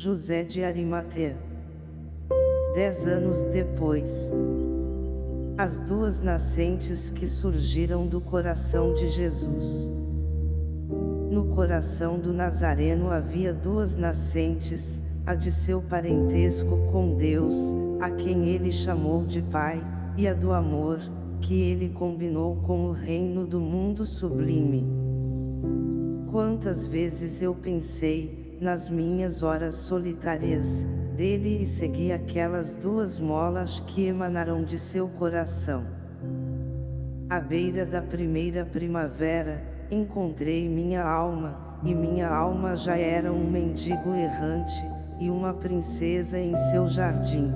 José de Arimatea. Dez anos depois, as duas nascentes que surgiram do coração de Jesus. No coração do Nazareno havia duas nascentes, a de seu parentesco com Deus, a quem ele chamou de Pai, e a do amor, que ele combinou com o reino do mundo sublime. Quantas vezes eu pensei, nas minhas horas solitárias, dele e segui aquelas duas molas que emanaram de seu coração. À beira da primeira primavera, encontrei minha alma, e minha alma já era um mendigo errante, e uma princesa em seu jardim.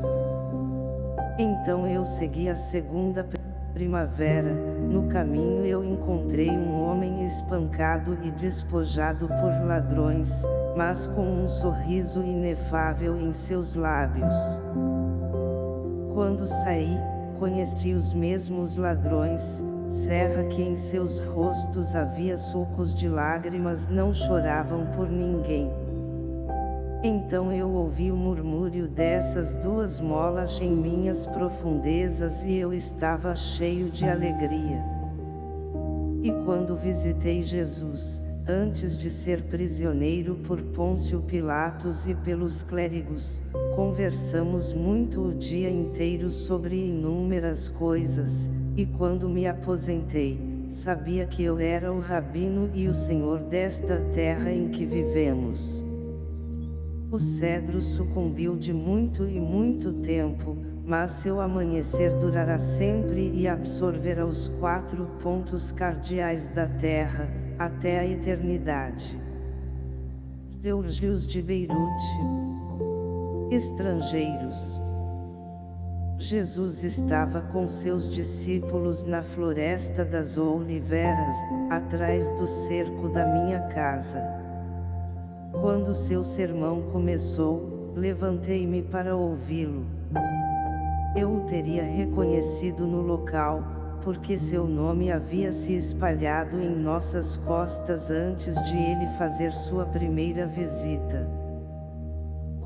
Então eu segui a segunda primavera, no caminho eu encontrei um homem espancado e despojado por ladrões, mas com um sorriso inefável em seus lábios. Quando saí, conheci os mesmos ladrões, serra que em seus rostos havia sulcos de lágrimas não choravam por ninguém. Então eu ouvi o murmúrio dessas duas molas em minhas profundezas e eu estava cheio de alegria. E quando visitei Jesus, antes de ser prisioneiro por Pôncio Pilatos e pelos clérigos, conversamos muito o dia inteiro sobre inúmeras coisas, e quando me aposentei, sabia que eu era o rabino e o senhor desta terra em que vivemos. O cedro sucumbiu de muito e muito tempo, mas seu amanhecer durará sempre e absorverá os quatro pontos cardeais da terra, até a eternidade. Georgios de Beirute Estrangeiros Jesus estava com seus discípulos na floresta das oliveiras, atrás do cerco da minha casa. Quando seu sermão começou, levantei-me para ouvi-lo. Eu o teria reconhecido no local, porque seu nome havia se espalhado em nossas costas antes de ele fazer sua primeira visita.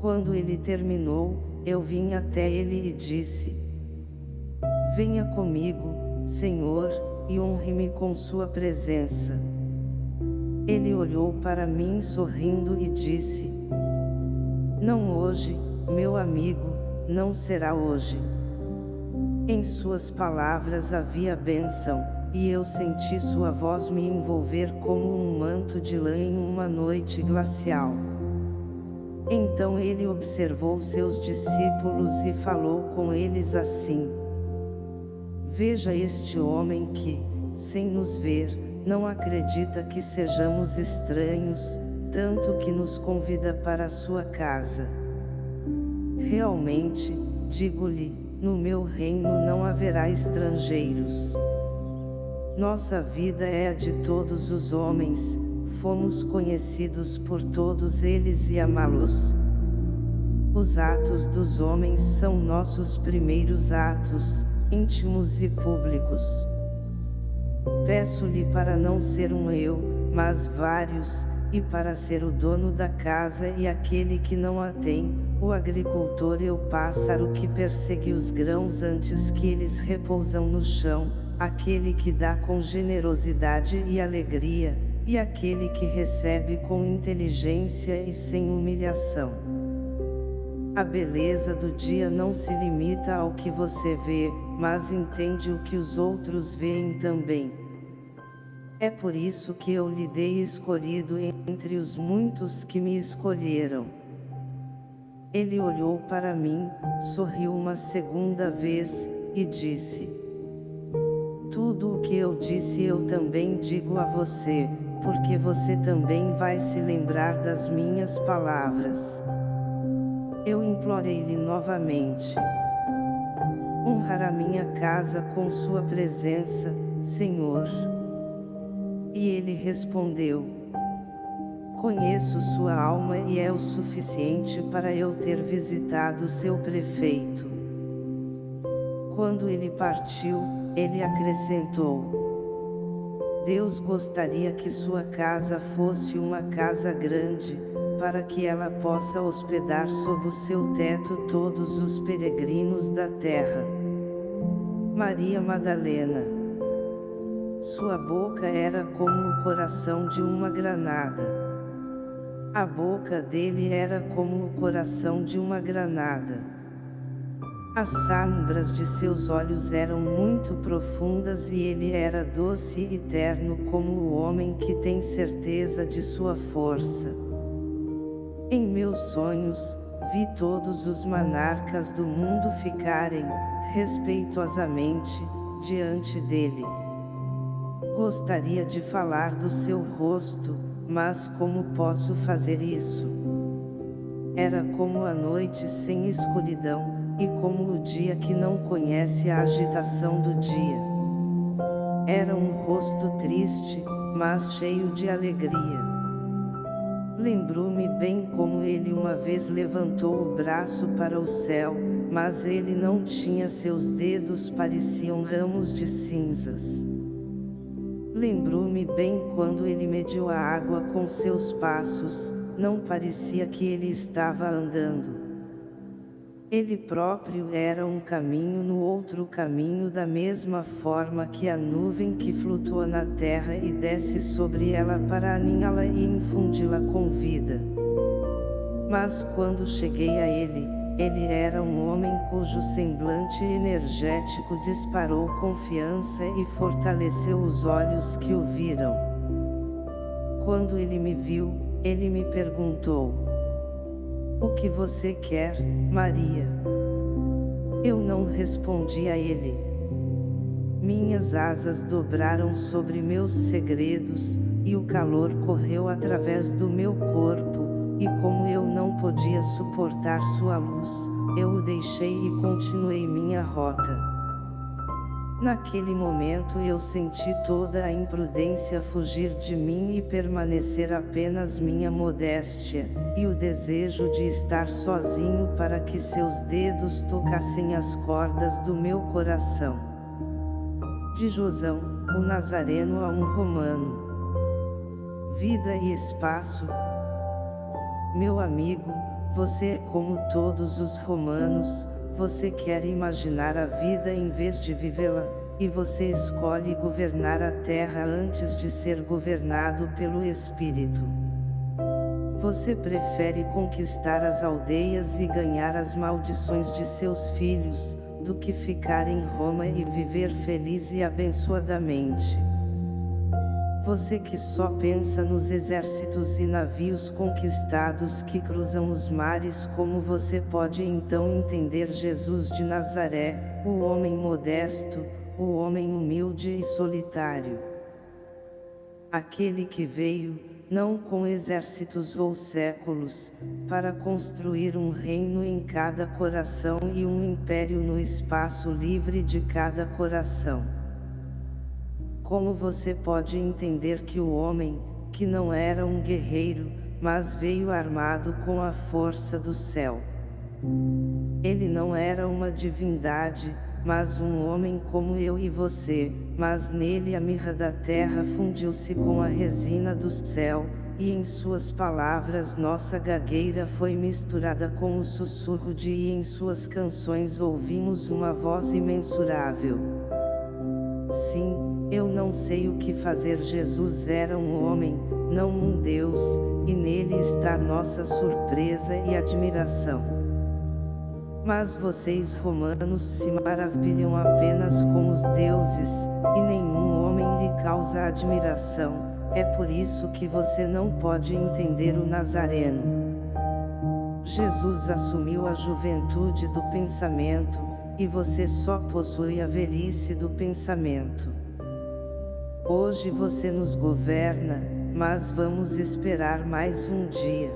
Quando ele terminou, eu vim até ele e disse: Venha comigo, Senhor, e honre-me com sua presença. Ele olhou para mim sorrindo e disse: Não hoje, meu amigo, não será hoje. Em suas palavras havia bênção, e eu senti sua voz me envolver como um manto de lã em uma noite glacial. Então ele observou seus discípulos e falou com eles assim: Veja este homem que, sem nos ver, não acredita que sejamos estranhos, tanto que nos convida para sua casa. Realmente, digo-lhe, no meu reino não haverá estrangeiros. Nossa vida é a de todos os homens, fomos conhecidos por todos eles e amá-los. Os atos dos homens são nossos primeiros atos, íntimos e públicos. Peço-lhe para não ser um eu, mas vários, e para ser o dono da casa e aquele que não a tem, o agricultor e o pássaro que persegue os grãos antes que eles repousam no chão, aquele que dá com generosidade e alegria, e aquele que recebe com inteligência e sem humilhação. A beleza do dia não se limita ao que você vê, mas entende o que os outros veem também. É por isso que eu lhe dei escolhido entre os muitos que me escolheram. Ele olhou para mim, sorriu uma segunda vez, e disse: Tudo o que eu disse eu também digo a você, porque você também vai se lembrar das minhas palavras. Eu implorei-lhe novamente. Honrar a minha casa com sua presença, Senhor. E ele respondeu: Conheço sua alma e é o suficiente para eu ter visitado seu prefeito. Quando ele partiu, ele acrescentou: Deus gostaria que sua casa fosse uma casa grande, para que ela possa hospedar sob o seu teto todos os peregrinos da terra. Maria Madalena Sua boca era como o coração de uma granada. A boca dele era como o coração de uma granada. As sombras de seus olhos eram muito profundas e ele era doce e terno como o homem que tem certeza de sua força. Em meus sonhos, vi todos os monarcas do mundo ficarem, respeitosamente, diante dele. Gostaria de falar do seu rosto, mas como posso fazer isso? Era como a noite sem escuridão, e como o dia que não conhece a agitação do dia. Era um rosto triste, mas cheio de alegria. Lembrou-me bem como ele uma vez levantou o braço para o céu, mas ele não tinha seus dedos pareciam ramos de cinzas. Lembrou-me bem quando ele mediu a água com seus passos, não parecia que ele estava andando. Ele próprio era um caminho no outro caminho da mesma forma que a nuvem que flutua na terra e desce sobre ela para aninhá-la e infundi-la com vida. Mas quando cheguei a ele, ele era um homem cujo semblante energético disparou confiança e fortaleceu os olhos que o viram. Quando ele me viu, ele me perguntou, o que você quer, Maria? Eu não respondi a ele. Minhas asas dobraram sobre meus segredos, e o calor correu através do meu corpo, e como eu não podia suportar sua luz, eu o deixei e continuei minha rota. Naquele momento eu senti toda a imprudência fugir de mim e permanecer apenas minha modéstia, e o desejo de estar sozinho para que seus dedos tocassem as cordas do meu coração. De Josão, o Nazareno a um romano. Vida e espaço. Meu amigo, você é como todos os romanos, você quer imaginar a vida em vez de vivê-la, e você escolhe governar a terra antes de ser governado pelo Espírito. Você prefere conquistar as aldeias e ganhar as maldições de seus filhos, do que ficar em Roma e viver feliz e abençoadamente. Você que só pensa nos exércitos e navios conquistados que cruzam os mares como você pode então entender Jesus de Nazaré, o homem modesto, o homem humilde e solitário. Aquele que veio, não com exércitos ou séculos, para construir um reino em cada coração e um império no espaço livre de cada coração. Como você pode entender que o homem, que não era um guerreiro, mas veio armado com a força do céu? Ele não era uma divindade, mas um homem como eu e você, mas nele a mirra da terra fundiu-se com a resina do céu, e em suas palavras nossa gagueira foi misturada com o sussurro de e em suas canções ouvimos uma voz imensurável. Sim, eu não sei o que fazer Jesus era um homem, não um Deus, e nele está nossa surpresa e admiração. Mas vocês romanos se maravilham apenas com os deuses, e nenhum homem lhe causa admiração, é por isso que você não pode entender o Nazareno. Jesus assumiu a juventude do pensamento, e você só possui a velhice do pensamento. Hoje você nos governa, mas vamos esperar mais um dia.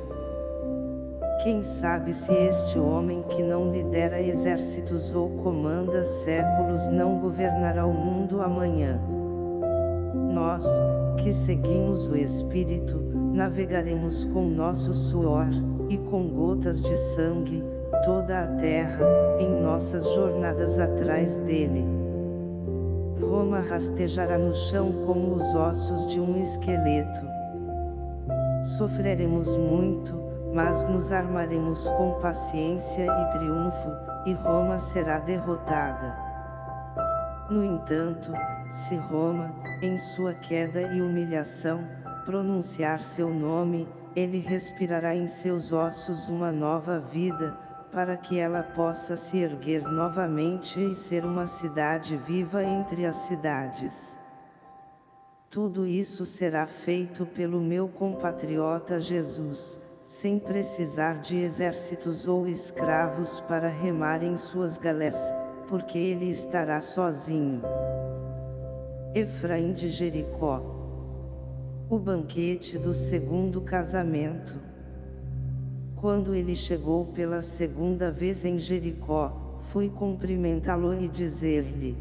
Quem sabe se este homem que não lidera exércitos ou comanda séculos não governará o mundo amanhã. Nós, que seguimos o Espírito, navegaremos com nosso suor, e com gotas de sangue, toda a terra, em nossas jornadas atrás dele. Roma rastejará no chão como os ossos de um esqueleto. Sofreremos muito, mas nos armaremos com paciência e triunfo, e Roma será derrotada. No entanto, se Roma, em sua queda e humilhação, pronunciar seu nome, ele respirará em seus ossos uma nova vida, para que ela possa se erguer novamente e ser uma cidade viva entre as cidades. Tudo isso será feito pelo meu compatriota Jesus, sem precisar de exércitos ou escravos para remar em suas galés, porque ele estará sozinho. Efraim de Jericó O banquete do segundo casamento Quando ele chegou pela segunda vez em Jericó, fui cumprimentá-lo e dizer-lhe,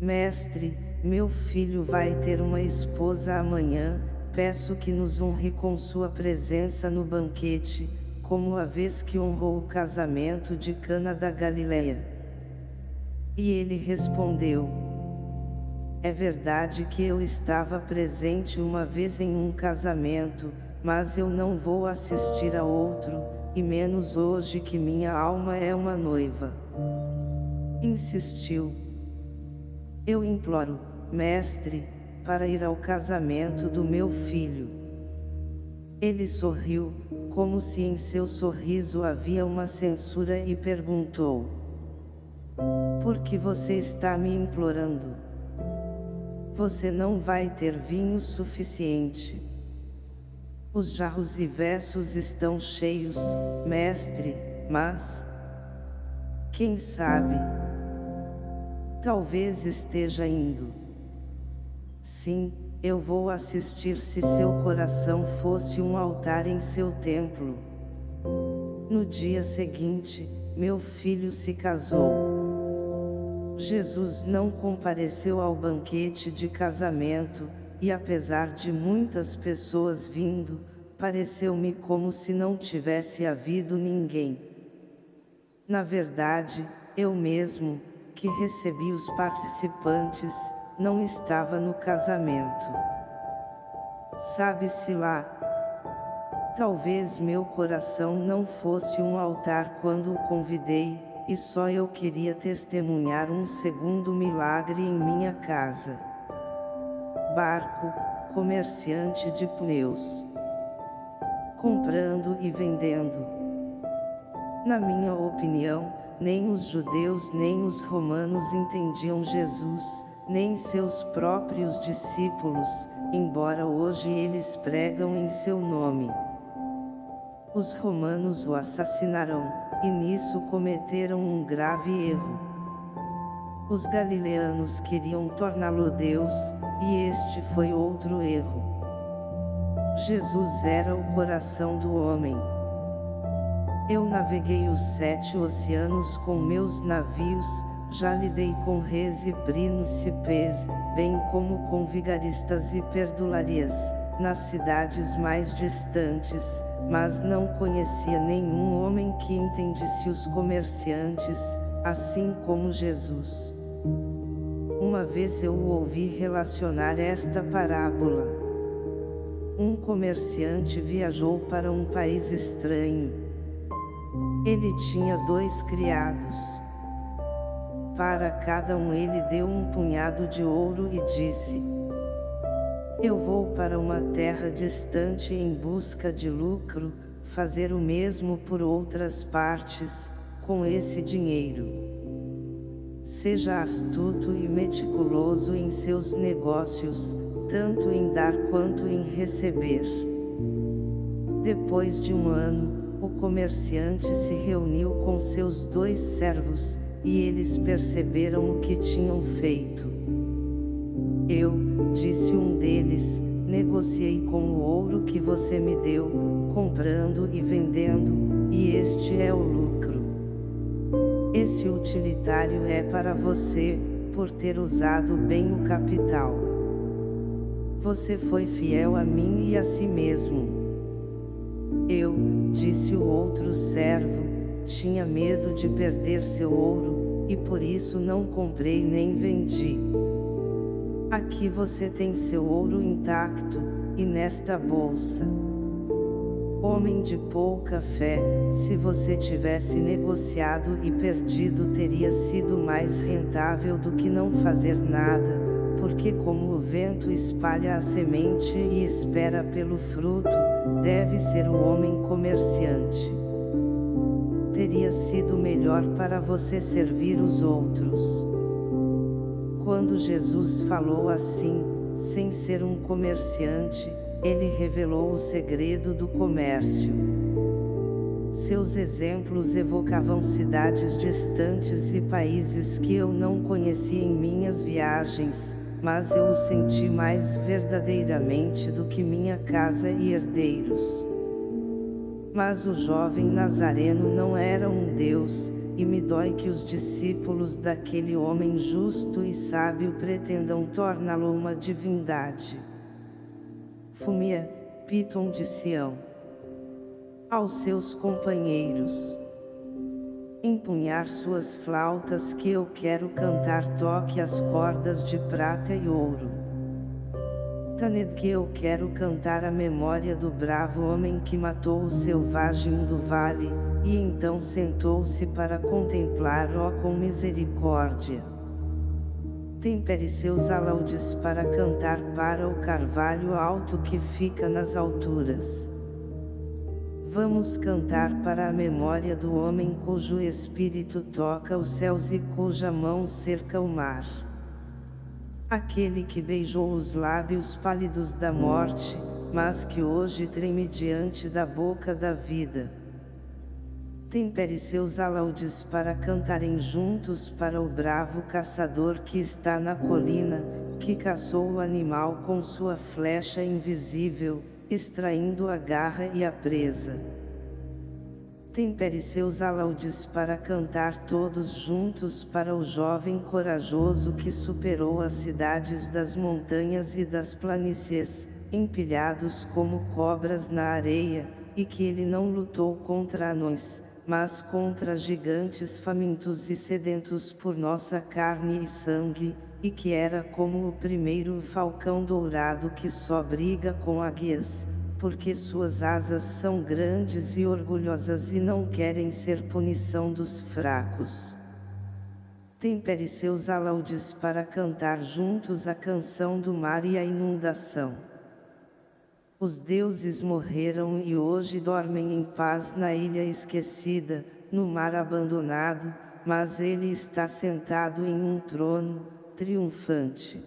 Mestre, meu filho vai ter uma esposa amanhã, peço que nos honre com sua presença no banquete, como a vez que honrou o casamento de Cana da Galileia. E ele respondeu, é verdade que eu estava presente uma vez em um casamento, mas eu não vou assistir a outro, e menos hoje que minha alma é uma noiva. Insistiu. Eu imploro, mestre, para ir ao casamento do meu filho. Ele sorriu, como se em seu sorriso havia uma censura e perguntou: Por que você está me implorando? você não vai ter vinho suficiente. Os jarros e versos estão cheios, mestre, mas... Quem sabe? Talvez esteja indo. Sim, eu vou assistir se seu coração fosse um altar em seu templo. No dia seguinte, meu filho se casou. Jesus não compareceu ao banquete de casamento, e apesar de muitas pessoas vindo, pareceu-me como se não tivesse havido ninguém. Na verdade, eu mesmo, que recebi os participantes, não estava no casamento. Sabe-se lá. Talvez meu coração não fosse um altar quando o convidei, e só eu queria testemunhar um segundo milagre em minha casa. Barco, comerciante de pneus. Comprando e vendendo. Na minha opinião, nem os judeus nem os romanos entendiam Jesus, nem seus próprios discípulos, embora hoje eles pregam em seu nome. Os romanos o assassinarão, e nisso cometeram um grave erro. Os galileanos queriam torná-lo Deus, e este foi outro erro. Jesus era o coração do homem. Eu naveguei os sete oceanos com meus navios, já lidei com reis e príncipes, bem como com vigaristas e perdularias, nas cidades mais distantes, mas não conhecia nenhum homem que entendesse os comerciantes, assim como Jesus. Uma vez eu ouvi relacionar esta parábola. Um comerciante viajou para um país estranho. Ele tinha dois criados. Para cada um ele deu um punhado de ouro e disse, eu vou para uma terra distante em busca de lucro, fazer o mesmo por outras partes, com esse dinheiro. Seja astuto e meticuloso em seus negócios, tanto em dar quanto em receber. Depois de um ano, o comerciante se reuniu com seus dois servos, e eles perceberam o que tinham feito. Eu, disse um deles, negociei com o ouro que você me deu, comprando e vendendo, e este é o lucro. Esse utilitário é para você, por ter usado bem o capital. Você foi fiel a mim e a si mesmo. Eu, disse o outro servo, tinha medo de perder seu ouro, e por isso não comprei nem vendi. Aqui você tem seu ouro intacto, e nesta bolsa. Homem de pouca fé, se você tivesse negociado e perdido teria sido mais rentável do que não fazer nada, porque como o vento espalha a semente e espera pelo fruto, deve ser o homem comerciante. Teria sido melhor para você servir os outros. Quando Jesus falou assim, sem ser um comerciante, ele revelou o segredo do comércio. Seus exemplos evocavam cidades distantes e países que eu não conheci em minhas viagens, mas eu o senti mais verdadeiramente do que minha casa e herdeiros. Mas o jovem Nazareno não era um Deus, e me dói que os discípulos daquele homem justo e sábio pretendam torná-lo uma divindade. Fumia, Piton de Sião. Aos seus companheiros. Empunhar suas flautas que eu quero cantar toque as cordas de prata e ouro. Taned que eu quero cantar a memória do bravo homem que matou o selvagem do vale, e então sentou-se para contemplar ó com misericórdia tempere seus alaudes para cantar para o carvalho alto que fica nas alturas. Vamos cantar para a memória do homem cujo espírito toca os céus e cuja mão cerca o mar. Aquele que beijou os lábios pálidos da morte, mas que hoje treme diante da boca da vida tempere seus alaudes para cantarem juntos para o bravo caçador que está na colina, que caçou o animal com sua flecha invisível, extraindo a garra e a presa. Tempere seus alaudes para cantar todos juntos para o jovem corajoso que superou as cidades das montanhas e das planícies, empilhados como cobras na areia, e que ele não lutou contra anões, mas contra gigantes famintos e sedentos por nossa carne e sangue, e que era como o primeiro falcão dourado que só briga com águias, porque suas asas são grandes e orgulhosas e não querem ser punição dos fracos. Tempere seus alaudes para cantar juntos a canção do mar e a inundação. Os deuses morreram e hoje dormem em paz na ilha esquecida, no mar abandonado, mas ele está sentado em um trono, triunfante.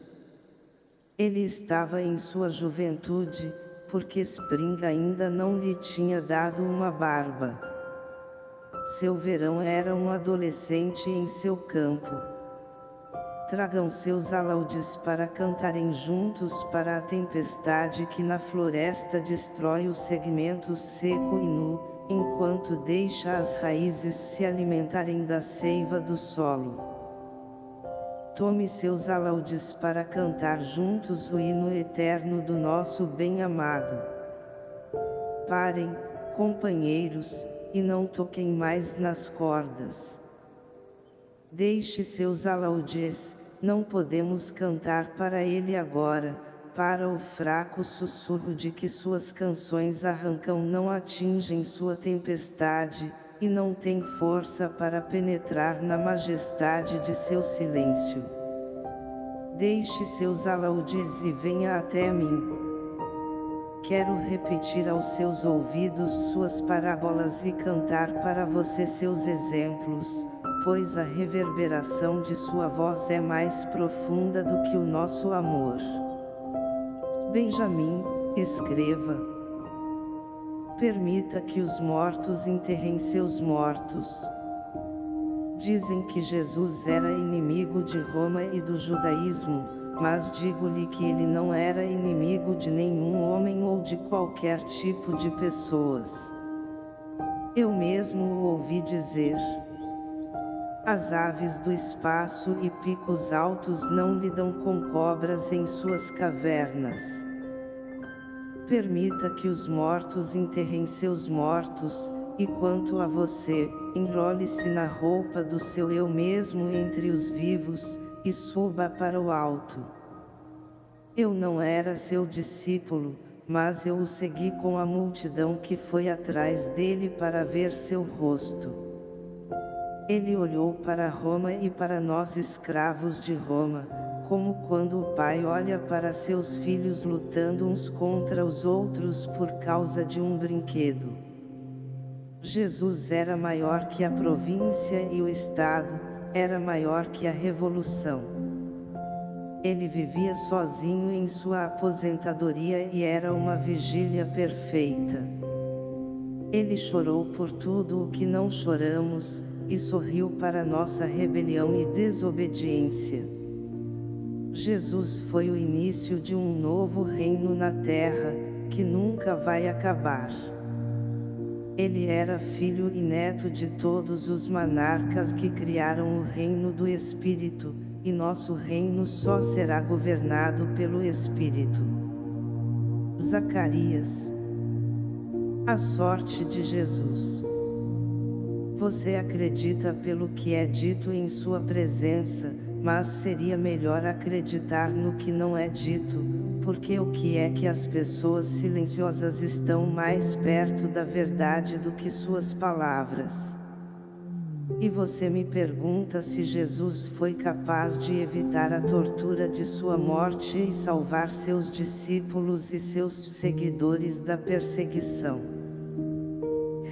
Ele estava em sua juventude, porque Spring ainda não lhe tinha dado uma barba. Seu verão era um adolescente em seu campo tragam seus alaudes para cantarem juntos para a tempestade que na floresta destrói os segmentos seco e nu, enquanto deixa as raízes se alimentarem da seiva do solo. Tome seus alaudes para cantar juntos o hino eterno do nosso bem-amado. Parem, companheiros, e não toquem mais nas cordas. Deixe seus alaudes, não podemos cantar para ele agora, para o fraco sussurro de que suas canções arrancam não atingem sua tempestade, e não tem força para penetrar na majestade de seu silêncio. Deixe seus alaudes e venha até mim. Quero repetir aos seus ouvidos suas parábolas e cantar para você seus exemplos, pois a reverberação de sua voz é mais profunda do que o nosso amor. Benjamin, escreva. Permita que os mortos enterrem seus mortos. Dizem que Jesus era inimigo de Roma e do judaísmo, mas digo-lhe que ele não era inimigo de nenhum homem ou de qualquer tipo de pessoas. Eu mesmo o ouvi dizer. As aves do espaço e picos altos não lidam com cobras em suas cavernas. Permita que os mortos enterrem seus mortos, e quanto a você, enrole-se na roupa do seu eu mesmo entre os vivos, e suba para o alto. Eu não era seu discípulo, mas eu o segui com a multidão que foi atrás dele para ver seu rosto. Ele olhou para Roma e para nós escravos de Roma, como quando o pai olha para seus filhos lutando uns contra os outros por causa de um brinquedo. Jesus era maior que a província e o Estado, era maior que a revolução. Ele vivia sozinho em sua aposentadoria e era uma vigília perfeita. Ele chorou por tudo o que não choramos, e sorriu para nossa rebelião e desobediência. Jesus foi o início de um novo reino na terra, que nunca vai acabar. Ele era filho e neto de todos os monarcas que criaram o reino do Espírito, e nosso reino só será governado pelo Espírito. Zacarias A sorte de Jesus Você acredita pelo que é dito em sua presença, mas seria melhor acreditar no que não é dito, porque o que é que as pessoas silenciosas estão mais perto da verdade do que suas palavras. E você me pergunta se Jesus foi capaz de evitar a tortura de sua morte e salvar seus discípulos e seus seguidores da perseguição.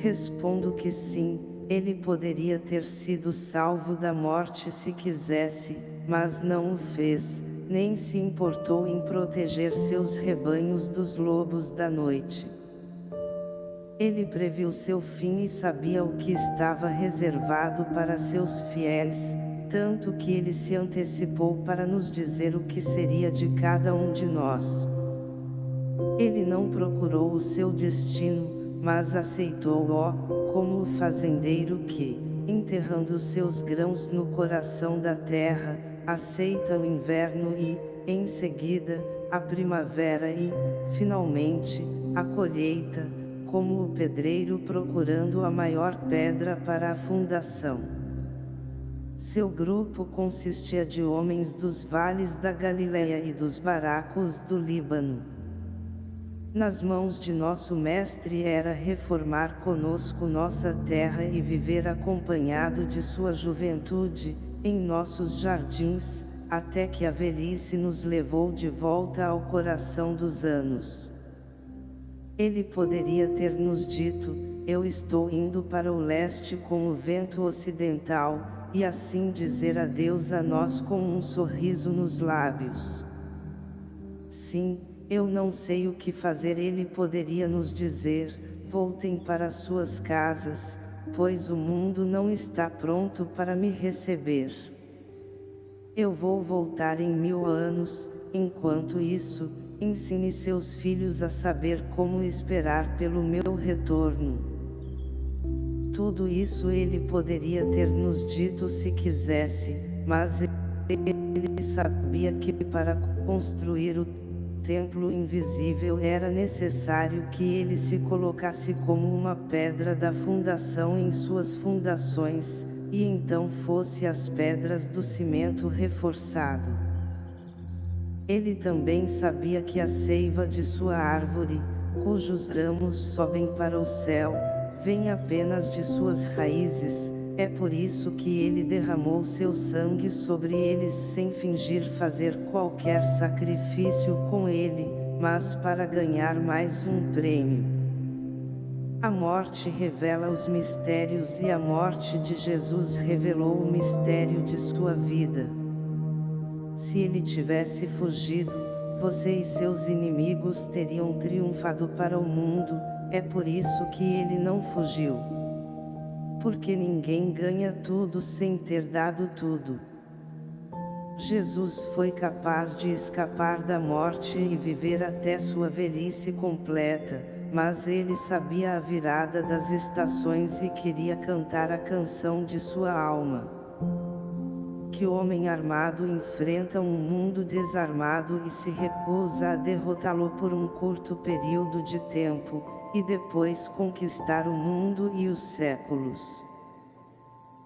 Respondo que sim, ele poderia ter sido salvo da morte se quisesse, mas não o fez, nem se importou em proteger seus rebanhos dos lobos da noite. Ele previu seu fim e sabia o que estava reservado para seus fiéis, tanto que ele se antecipou para nos dizer o que seria de cada um de nós. Ele não procurou o seu destino, mas aceitou-o, como o fazendeiro que, enterrando seus grãos no coração da terra, aceita o inverno e, em seguida, a primavera e, finalmente, a colheita, como o pedreiro procurando a maior pedra para a fundação. Seu grupo consistia de homens dos vales da Galileia e dos baracos do Líbano. Nas mãos de nosso Mestre era reformar conosco nossa terra e viver acompanhado de sua juventude, em nossos jardins, até que a velhice nos levou de volta ao coração dos anos. Ele poderia ter nos dito, eu estou indo para o leste com o vento ocidental, e assim dizer adeus a nós com um sorriso nos lábios. Sim, eu não sei o que fazer ele poderia nos dizer, voltem para suas casas, pois o mundo não está pronto para me receber. Eu vou voltar em mil anos, enquanto isso, ensine seus filhos a saber como esperar pelo meu retorno. Tudo isso ele poderia ter nos dito se quisesse, mas ele sabia que para construir o templo invisível era necessário que ele se colocasse como uma pedra da fundação em suas fundações, e então fosse as pedras do cimento reforçado. Ele também sabia que a seiva de sua árvore, cujos ramos sobem para o céu, vem apenas de suas raízes, é por isso que ele derramou seu sangue sobre eles sem fingir fazer qualquer sacrifício com ele, mas para ganhar mais um prêmio. A morte revela os mistérios e a morte de Jesus revelou o mistério de sua vida. Se ele tivesse fugido, você e seus inimigos teriam triunfado para o mundo, é por isso que ele não fugiu porque ninguém ganha tudo sem ter dado tudo. Jesus foi capaz de escapar da morte e viver até sua velhice completa, mas ele sabia a virada das estações e queria cantar a canção de sua alma. Que homem armado enfrenta um mundo desarmado e se recusa a derrotá-lo por um curto período de tempo, e depois conquistar o mundo e os séculos.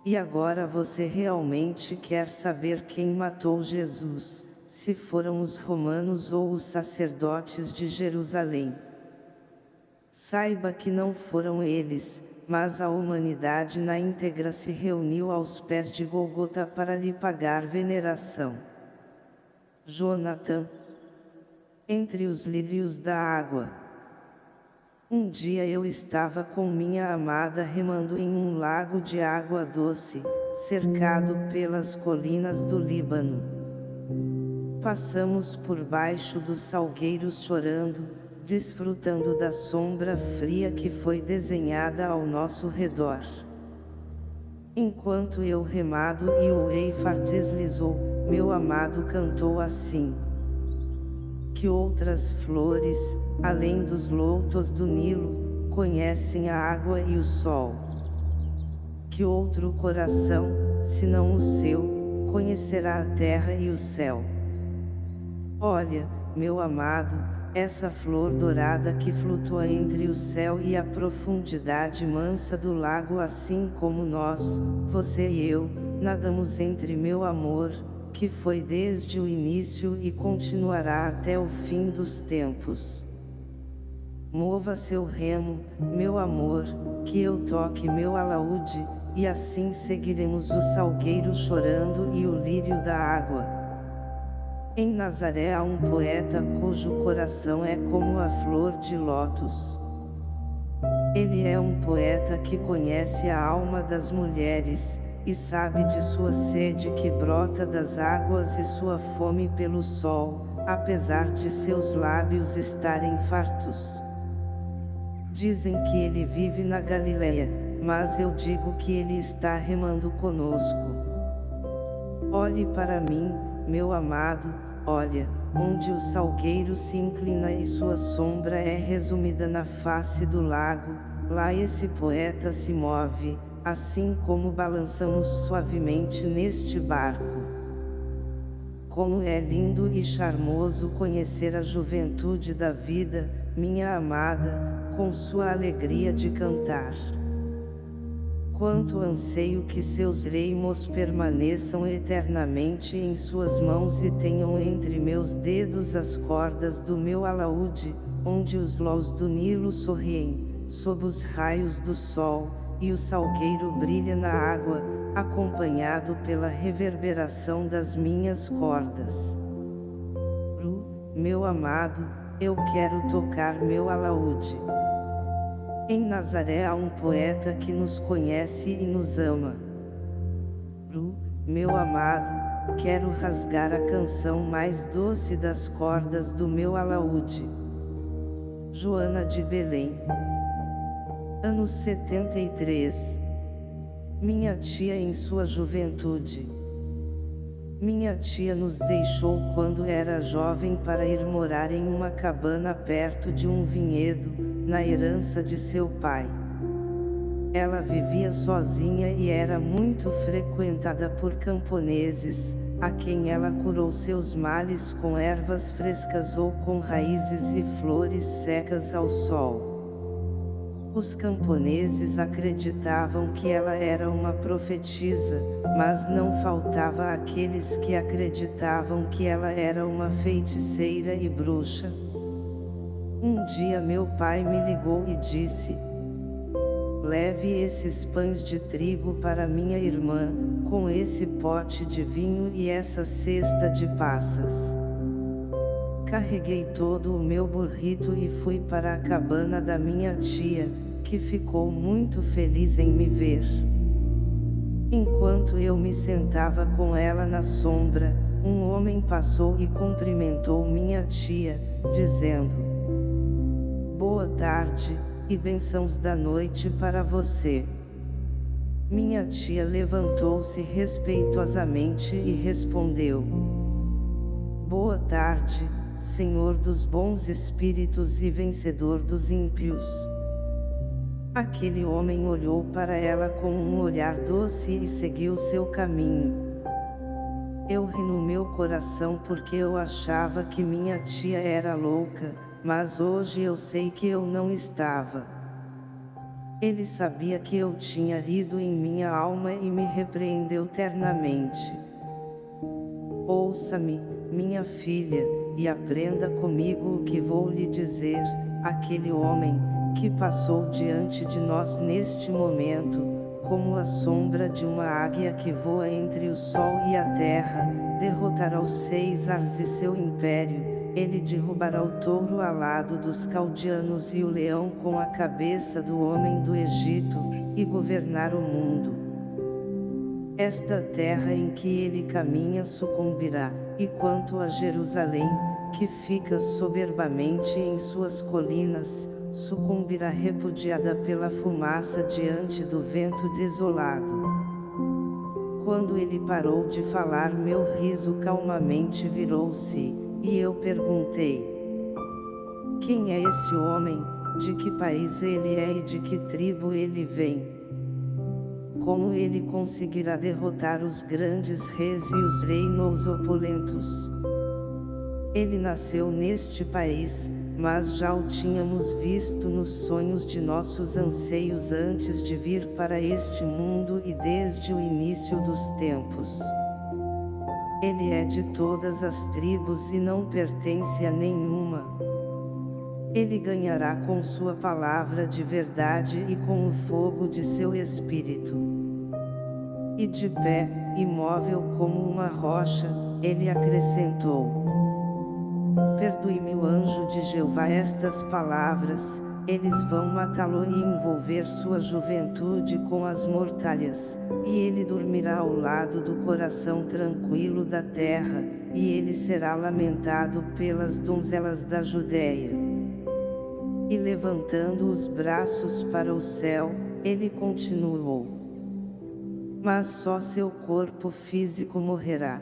E agora você realmente quer saber quem matou Jesus, se foram os romanos ou os sacerdotes de Jerusalém. Saiba que não foram eles, mas a humanidade na íntegra se reuniu aos pés de Golgota para lhe pagar veneração. Jonathan Entre os lírios da água Um dia eu estava com minha amada remando em um lago de água doce, cercado pelas colinas do Líbano. Passamos por baixo dos salgueiros chorando, desfrutando da sombra fria que foi desenhada ao nosso redor. Enquanto eu remado e o Eifar deslizou, meu amado cantou assim. Que outras flores, além dos loutos do Nilo, conhecem a água e o sol. Que outro coração, senão o seu, conhecerá a terra e o céu. Olha, meu amado, essa flor dourada que flutua entre o céu e a profundidade mansa do lago assim como nós, você e eu, nadamos entre meu amor, que foi desde o início e continuará até o fim dos tempos. Mova seu remo, meu amor, que eu toque meu alaúde, e assim seguiremos o salgueiro chorando e o lírio da água. Em Nazaré há um poeta cujo coração é como a flor de lótus. Ele é um poeta que conhece a alma das mulheres, e sabe de sua sede que brota das águas e sua fome pelo sol, apesar de seus lábios estarem fartos. Dizem que ele vive na Galileia, mas eu digo que ele está remando conosco. Olhe para mim, meu amado, olha, onde o salgueiro se inclina e sua sombra é resumida na face do lago, lá esse poeta se move, assim como balançamos suavemente neste barco. Como é lindo e charmoso conhecer a juventude da vida, minha amada, com sua alegria de cantar. Quanto anseio que seus reimos permaneçam eternamente em suas mãos e tenham entre meus dedos as cordas do meu alaúde, onde os lós do Nilo sorriem, sob os raios do sol, e o salgueiro brilha na água, acompanhado pela reverberação das minhas cordas. Ru, meu amado, eu quero tocar meu alaúde. Em Nazaré há um poeta que nos conhece e nos ama. Bru, meu amado, quero rasgar a canção mais doce das cordas do meu alaúde. Joana de Belém. Anos 73. Minha tia em sua juventude. Minha tia nos deixou quando era jovem para ir morar em uma cabana perto de um vinhedo, na herança de seu pai. Ela vivia sozinha e era muito frequentada por camponeses, a quem ela curou seus males com ervas frescas ou com raízes e flores secas ao sol. Os camponeses acreditavam que ela era uma profetisa, mas não faltava aqueles que acreditavam que ela era uma feiticeira e bruxa. Um dia meu pai me ligou e disse, Leve esses pães de trigo para minha irmã, com esse pote de vinho e essa cesta de passas. Carreguei todo o meu burrito e fui para a cabana da minha tia, que ficou muito feliz em me ver. Enquanto eu me sentava com ela na sombra, um homem passou e cumprimentou minha tia, dizendo, Boa tarde, e bênçãos da noite para você. Minha tia levantou-se respeitosamente e respondeu. Boa tarde, Senhor dos bons espíritos e vencedor dos ímpios. Aquele homem olhou para ela com um olhar doce e seguiu seu caminho. Eu ri no meu coração porque eu achava que minha tia era louca, mas hoje eu sei que eu não estava. Ele sabia que eu tinha lido em minha alma e me repreendeu ternamente. Ouça-me, minha filha, e aprenda comigo o que vou lhe dizer, aquele homem, que passou diante de nós neste momento, como a sombra de uma águia que voa entre o sol e a terra, derrotará os seis ars e seu império, ele derrubará o touro alado dos caldianos e o leão com a cabeça do homem do Egito, e governar o mundo. Esta terra em que ele caminha sucumbirá, e quanto a Jerusalém, que fica soberbamente em suas colinas, sucumbirá repudiada pela fumaça diante do vento desolado. Quando ele parou de falar meu riso calmamente virou-se, e eu perguntei: Quem é esse homem, de que país ele é e de que tribo ele vem? Como ele conseguirá derrotar os grandes reis e os reinos opulentos? Ele nasceu neste país, mas já o tínhamos visto nos sonhos de nossos anseios antes de vir para este mundo e desde o início dos tempos. Ele é de todas as tribos e não pertence a nenhuma. Ele ganhará com sua palavra de verdade e com o fogo de seu espírito. E de pé, imóvel como uma rocha, ele acrescentou. Perdoe-me o anjo de Jeová estas palavras, eles vão matá-lo e envolver sua juventude com as mortalhas, e ele dormirá ao lado do coração tranquilo da terra, e ele será lamentado pelas donzelas da Judéia. E levantando os braços para o céu, ele continuou. Mas só seu corpo físico morrerá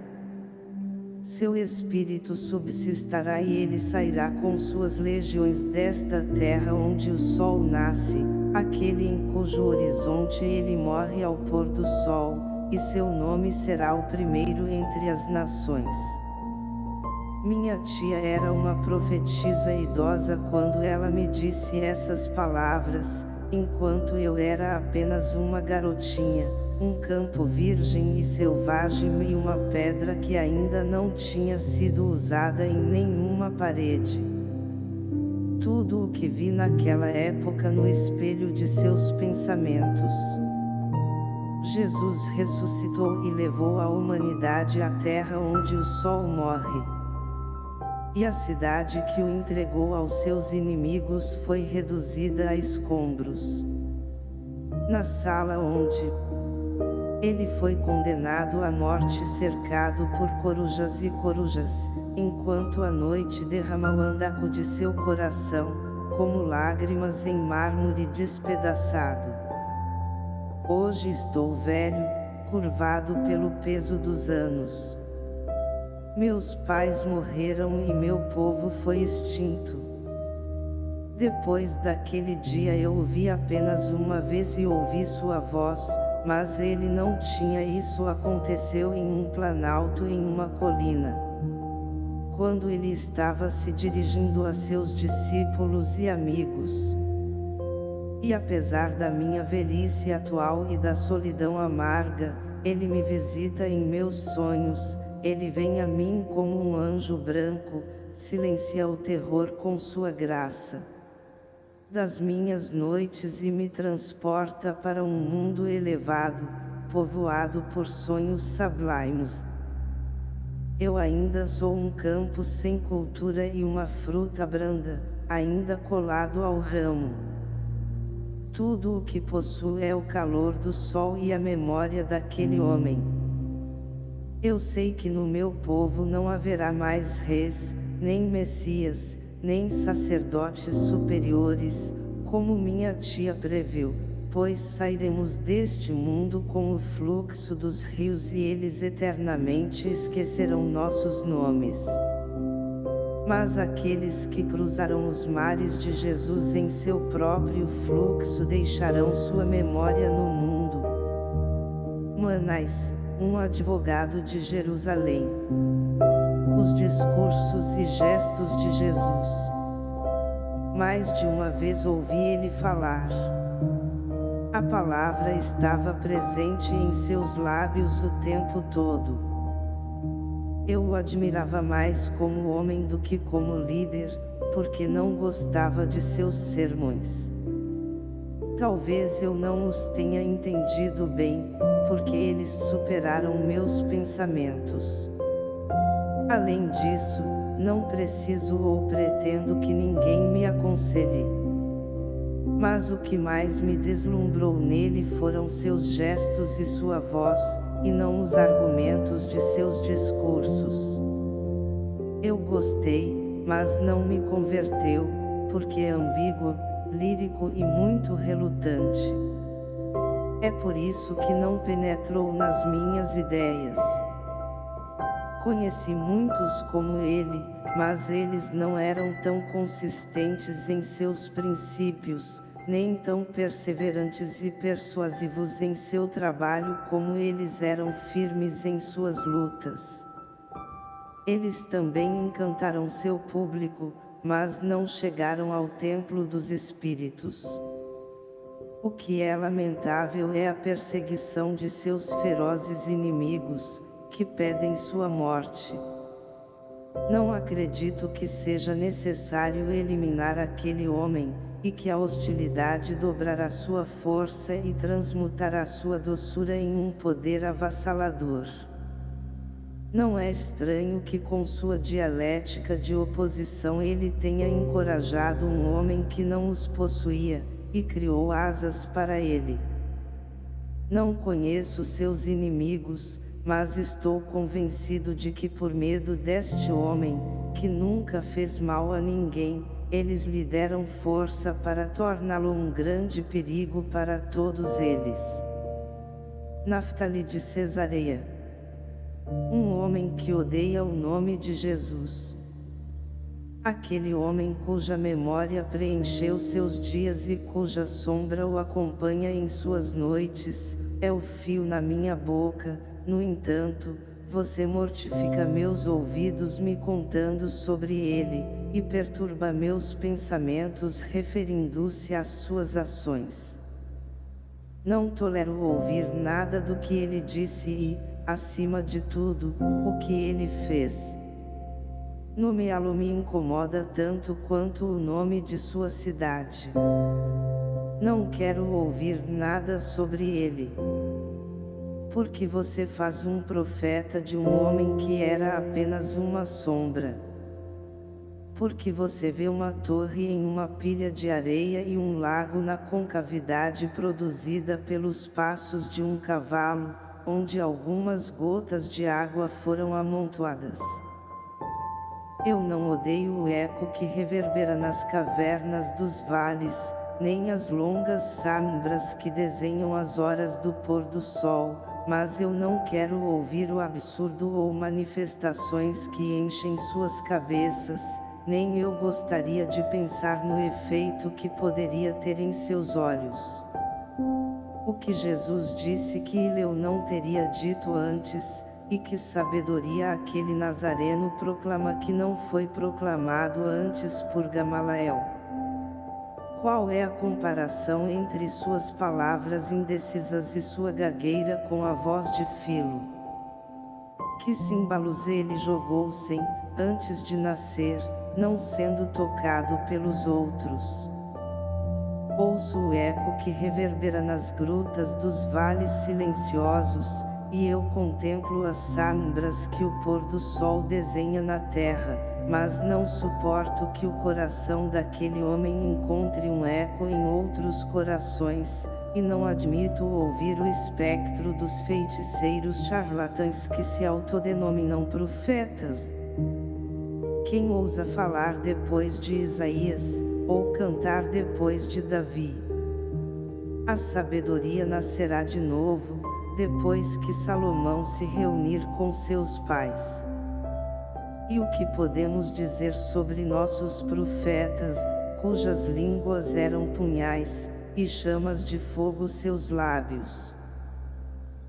seu espírito subsistará e ele sairá com suas legiões desta terra onde o sol nasce, aquele em cujo horizonte ele morre ao pôr do sol, e seu nome será o primeiro entre as nações. Minha tia era uma profetisa idosa quando ela me disse essas palavras, enquanto eu era apenas uma garotinha um campo virgem e selvagem e uma pedra que ainda não tinha sido usada em nenhuma parede. Tudo o que vi naquela época no espelho de seus pensamentos. Jesus ressuscitou e levou a humanidade à terra onde o sol morre. E a cidade que o entregou aos seus inimigos foi reduzida a escombros. Na sala onde, ele foi condenado à morte cercado por corujas e corujas, enquanto a noite derrama o andaco de seu coração, como lágrimas em mármore despedaçado. Hoje estou velho, curvado pelo peso dos anos. Meus pais morreram e meu povo foi extinto. Depois daquele dia eu o vi apenas uma vez e ouvi sua voz, mas ele não tinha isso aconteceu em um planalto em uma colina. Quando ele estava se dirigindo a seus discípulos e amigos. E apesar da minha velhice atual e da solidão amarga, ele me visita em meus sonhos, ele vem a mim como um anjo branco, silencia o terror com sua graça das minhas noites e me transporta para um mundo elevado, povoado por sonhos sublimes. Eu ainda sou um campo sem cultura e uma fruta branda, ainda colado ao ramo. Tudo o que possuo é o calor do sol e a memória daquele homem. Eu sei que no meu povo não haverá mais reis, nem messias, nem sacerdotes superiores, como minha tia previu, pois sairemos deste mundo com o fluxo dos rios e eles eternamente esquecerão nossos nomes. Mas aqueles que cruzarão os mares de Jesus em seu próprio fluxo deixarão sua memória no mundo. Manais, um advogado de Jerusalém os discursos e gestos de Jesus. Mais de uma vez ouvi ele falar. A palavra estava presente em seus lábios o tempo todo. Eu o admirava mais como homem do que como líder, porque não gostava de seus sermões. Talvez eu não os tenha entendido bem, porque eles superaram meus pensamentos. Além disso, não preciso ou pretendo que ninguém me aconselhe. Mas o que mais me deslumbrou nele foram seus gestos e sua voz, e não os argumentos de seus discursos. Eu gostei, mas não me converteu, porque é ambíguo, lírico e muito relutante. É por isso que não penetrou nas minhas ideias. Conheci muitos como ele, mas eles não eram tão consistentes em seus princípios, nem tão perseverantes e persuasivos em seu trabalho como eles eram firmes em suas lutas. Eles também encantaram seu público, mas não chegaram ao templo dos espíritos. O que é lamentável é a perseguição de seus ferozes inimigos, que pedem sua morte. Não acredito que seja necessário eliminar aquele homem, e que a hostilidade dobrará sua força e transmutará sua doçura em um poder avassalador. Não é estranho que com sua dialética de oposição ele tenha encorajado um homem que não os possuía, e criou asas para ele. Não conheço seus inimigos, mas estou convencido de que por medo deste homem, que nunca fez mal a ninguém, eles lhe deram força para torná-lo um grande perigo para todos eles. Naftali de Cesareia Um homem que odeia o nome de Jesus. Aquele homem cuja memória preencheu seus dias e cuja sombra o acompanha em suas noites, é o fio na minha boca, no entanto, você mortifica meus ouvidos me contando sobre ele, e perturba meus pensamentos referindo-se às suas ações. Não tolero ouvir nada do que ele disse e, acima de tudo, o que ele fez. Nomeá-lo me incomoda tanto quanto o nome de sua cidade. Não quero ouvir nada sobre ele porque você faz um profeta de um homem que era apenas uma sombra. Porque você vê uma torre em uma pilha de areia e um lago na concavidade produzida pelos passos de um cavalo, onde algumas gotas de água foram amontoadas. Eu não odeio o eco que reverbera nas cavernas dos vales, nem as longas sombras que desenham as horas do pôr do sol, mas eu não quero ouvir o absurdo ou manifestações que enchem suas cabeças, nem eu gostaria de pensar no efeito que poderia ter em seus olhos. O que Jesus disse que eu não teria dito antes, e que sabedoria aquele Nazareno proclama que não foi proclamado antes por Gamalael. Qual é a comparação entre suas palavras indecisas e sua gagueira com a voz de filo? Que símbolos ele jogou sem, antes de nascer, não sendo tocado pelos outros? Ouço o eco que reverbera nas grutas dos vales silenciosos, e eu contemplo as sombras que o pôr do sol desenha na terra, mas não suporto que o coração daquele homem encontre um eco em outros corações, e não admito ouvir o espectro dos feiticeiros charlatães que se autodenominam profetas. Quem ousa falar depois de Isaías, ou cantar depois de Davi? A sabedoria nascerá de novo, depois que Salomão se reunir com seus pais. E o que podemos dizer sobre nossos profetas, cujas línguas eram punhais, e chamas de fogo seus lábios?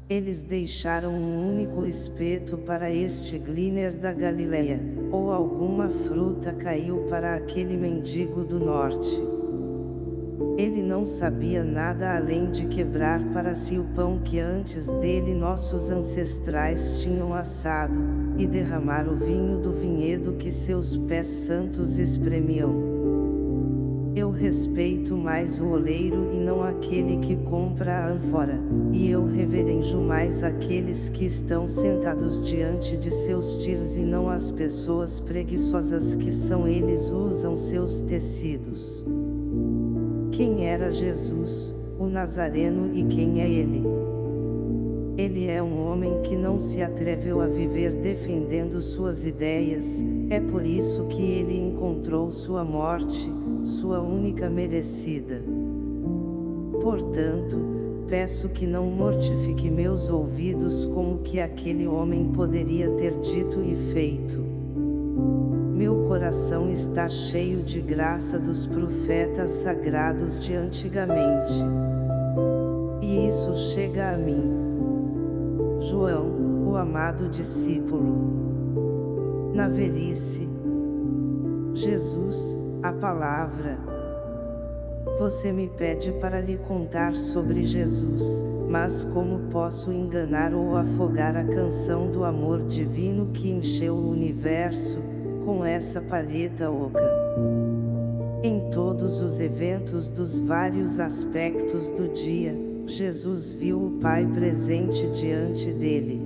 Eles deixaram um único espeto para este gliner da Galileia, ou alguma fruta caiu para aquele mendigo do norte. Ele não sabia nada além de quebrar para si o pão que antes dele nossos ancestrais tinham assado, e derramar o vinho do vinhedo que seus pés santos espremiam. Eu respeito mais o oleiro e não aquele que compra a ânfora, e eu reverenjo mais aqueles que estão sentados diante de seus tiros e não as pessoas preguiçosas que são eles usam seus tecidos. Quem era Jesus, o Nazareno e quem é ele? Ele é um homem que não se atreveu a viver defendendo suas ideias, é por isso que ele encontrou sua morte, sua única merecida. Portanto, peço que não mortifique meus ouvidos com o que aquele homem poderia ter dito e feito. Meu coração está cheio de graça dos profetas sagrados de antigamente. E isso chega a mim. João, o amado discípulo. Na velhice, Jesus, a palavra. Você me pede para lhe contar sobre Jesus, mas como posso enganar ou afogar a canção do amor divino que encheu o universo, com essa palheta oca? Em todos os eventos dos vários aspectos do dia, Jesus viu o Pai presente diante dele.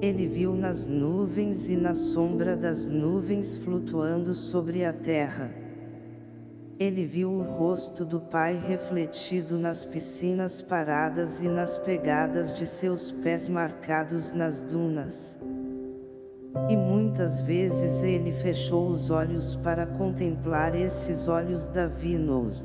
Ele viu nas nuvens e na sombra das nuvens flutuando sobre a terra. Ele viu o rosto do Pai refletido nas piscinas paradas e nas pegadas de seus pés marcados nas dunas. E muitas vezes ele fechou os olhos para contemplar esses olhos divinos.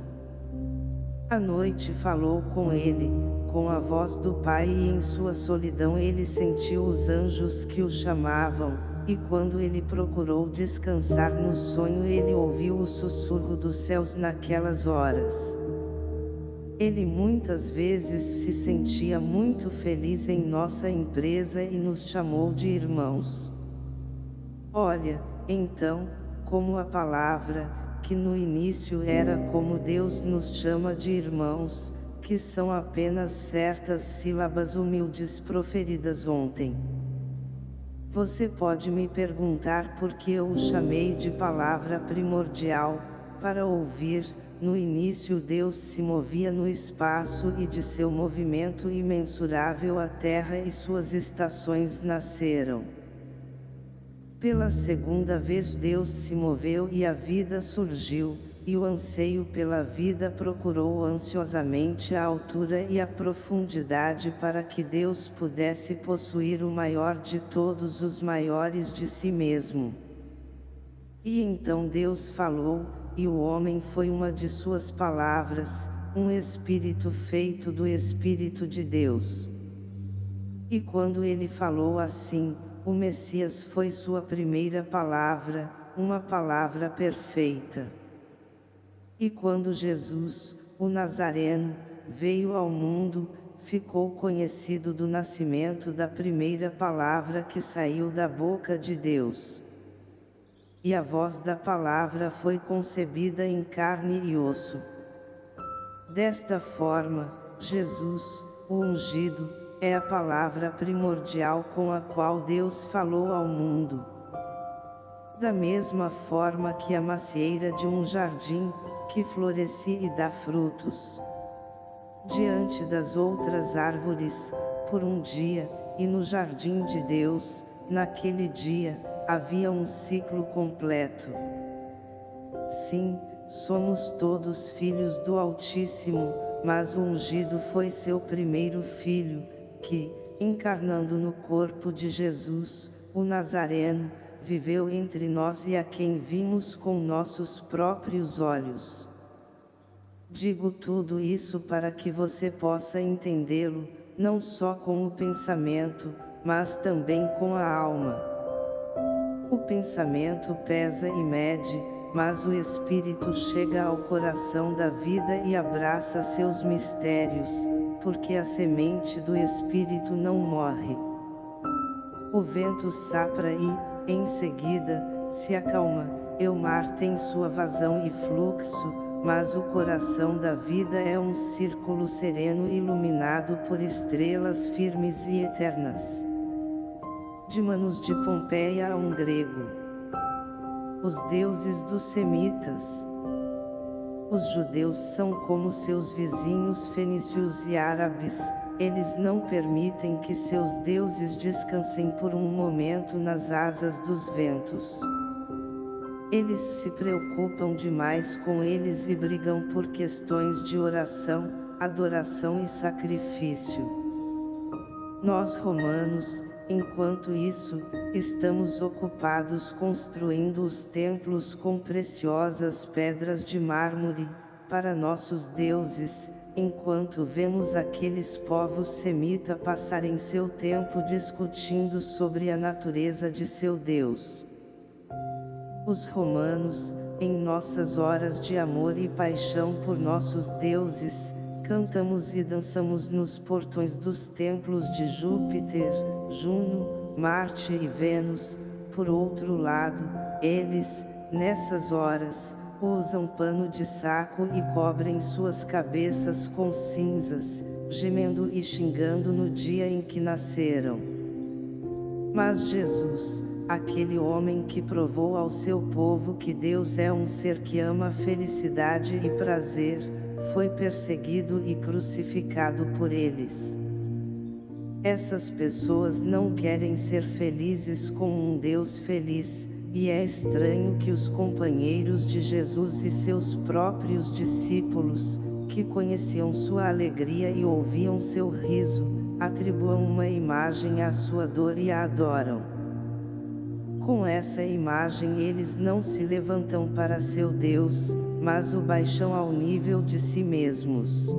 A noite falou com ele, com a voz do Pai e em sua solidão ele sentiu os anjos que o chamavam, e quando ele procurou descansar no sonho ele ouviu o sussurro dos céus naquelas horas. Ele muitas vezes se sentia muito feliz em nossa empresa e nos chamou de irmãos. Olha, então, como a palavra, que no início era como Deus nos chama de irmãos, que são apenas certas sílabas humildes proferidas ontem. Você pode me perguntar por que eu o chamei de palavra primordial, para ouvir, no início Deus se movia no espaço e de seu movimento imensurável a terra e suas estações nasceram. Pela segunda vez Deus se moveu e a vida surgiu, e o anseio pela vida procurou ansiosamente a altura e a profundidade para que Deus pudesse possuir o maior de todos os maiores de si mesmo. E então Deus falou, e o homem foi uma de suas palavras, um espírito feito do Espírito de Deus. E quando ele falou assim, o Messias foi sua primeira palavra, uma palavra perfeita. E quando Jesus, o Nazareno, veio ao mundo, ficou conhecido do nascimento da primeira palavra que saiu da boca de Deus. E a voz da palavra foi concebida em carne e osso. Desta forma, Jesus, o ungido, é a palavra primordial com a qual Deus falou ao mundo. Da mesma forma que a macieira de um jardim, que floresce e dá frutos. Diante das outras árvores, por um dia, e no jardim de Deus, naquele dia, havia um ciclo completo. Sim, somos todos filhos do Altíssimo, mas o ungido foi seu primeiro filho, que, encarnando no corpo de Jesus, o Nazareno, viveu entre nós e a quem vimos com nossos próprios olhos. Digo tudo isso para que você possa entendê-lo, não só com o pensamento, mas também com a alma. O pensamento pesa e mede, mas o Espírito chega ao coração da vida e abraça seus mistérios, porque a semente do Espírito não morre. O vento sapra e, em seguida, se acalma, e o mar tem sua vazão e fluxo, mas o coração da vida é um círculo sereno iluminado por estrelas firmes e eternas. De Manos de Pompeia a um grego. Os deuses dos semitas. Os judeus são como seus vizinhos fenícios e árabes, eles não permitem que seus deuses descansem por um momento nas asas dos ventos. Eles se preocupam demais com eles e brigam por questões de oração, adoração e sacrifício. Nós romanos, enquanto isso, estamos ocupados construindo os templos com preciosas pedras de mármore, para nossos deuses, enquanto vemos aqueles povos semita passarem seu tempo discutindo sobre a natureza de seu Deus. Os romanos, em nossas horas de amor e paixão por nossos deuses, cantamos e dançamos nos portões dos templos de Júpiter, Juno, Marte e Vênus, por outro lado, eles, nessas horas, usam pano de saco e cobrem suas cabeças com cinzas, gemendo e xingando no dia em que nasceram. Mas Jesus, aquele homem que provou ao seu povo que Deus é um ser que ama felicidade e prazer, foi perseguido e crucificado por eles. Essas pessoas não querem ser felizes com um Deus feliz, e é estranho que os companheiros de Jesus e seus próprios discípulos, que conheciam sua alegria e ouviam seu riso, atribuam uma imagem à sua dor e a adoram. Com essa imagem eles não se levantam para seu Deus, mas o baixam ao nível de si mesmos.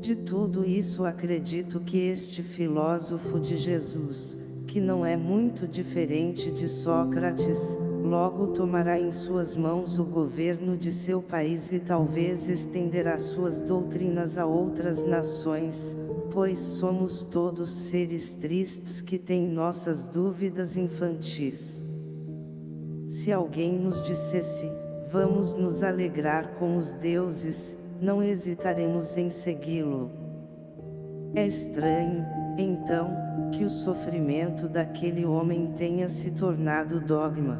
De tudo isso acredito que este filósofo de Jesus, que não é muito diferente de Sócrates, logo tomará em suas mãos o governo de seu país e talvez estenderá suas doutrinas a outras nações, pois somos todos seres tristes que têm nossas dúvidas infantis. Se alguém nos dissesse, vamos nos alegrar com os deuses, não hesitaremos em segui-lo. É estranho, então, que o sofrimento daquele homem tenha se tornado dogma.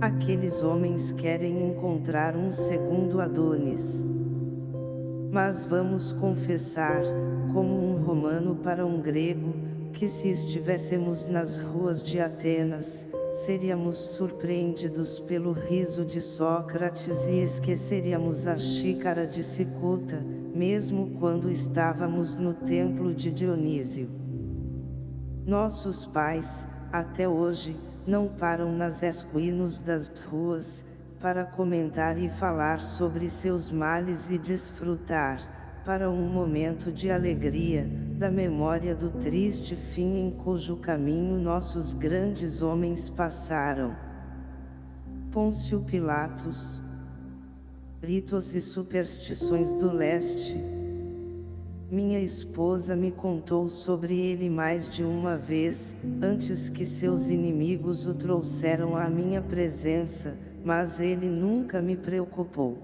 Aqueles homens querem encontrar um segundo Adonis. Mas vamos confessar, como um romano para um grego, que se estivéssemos nas ruas de Atenas, seríamos surpreendidos pelo riso de Sócrates e esqueceríamos a xícara de cicuta, mesmo quando estávamos no templo de Dionísio. Nossos pais, até hoje, não param nas esquinas das ruas, para comentar e falar sobre seus males e desfrutar, para um momento de alegria, da memória do triste fim em cujo caminho nossos grandes homens passaram. Pôncio Pilatos Ritos e superstições do leste Minha esposa me contou sobre ele mais de uma vez, antes que seus inimigos o trouxeram à minha presença, mas ele nunca me preocupou.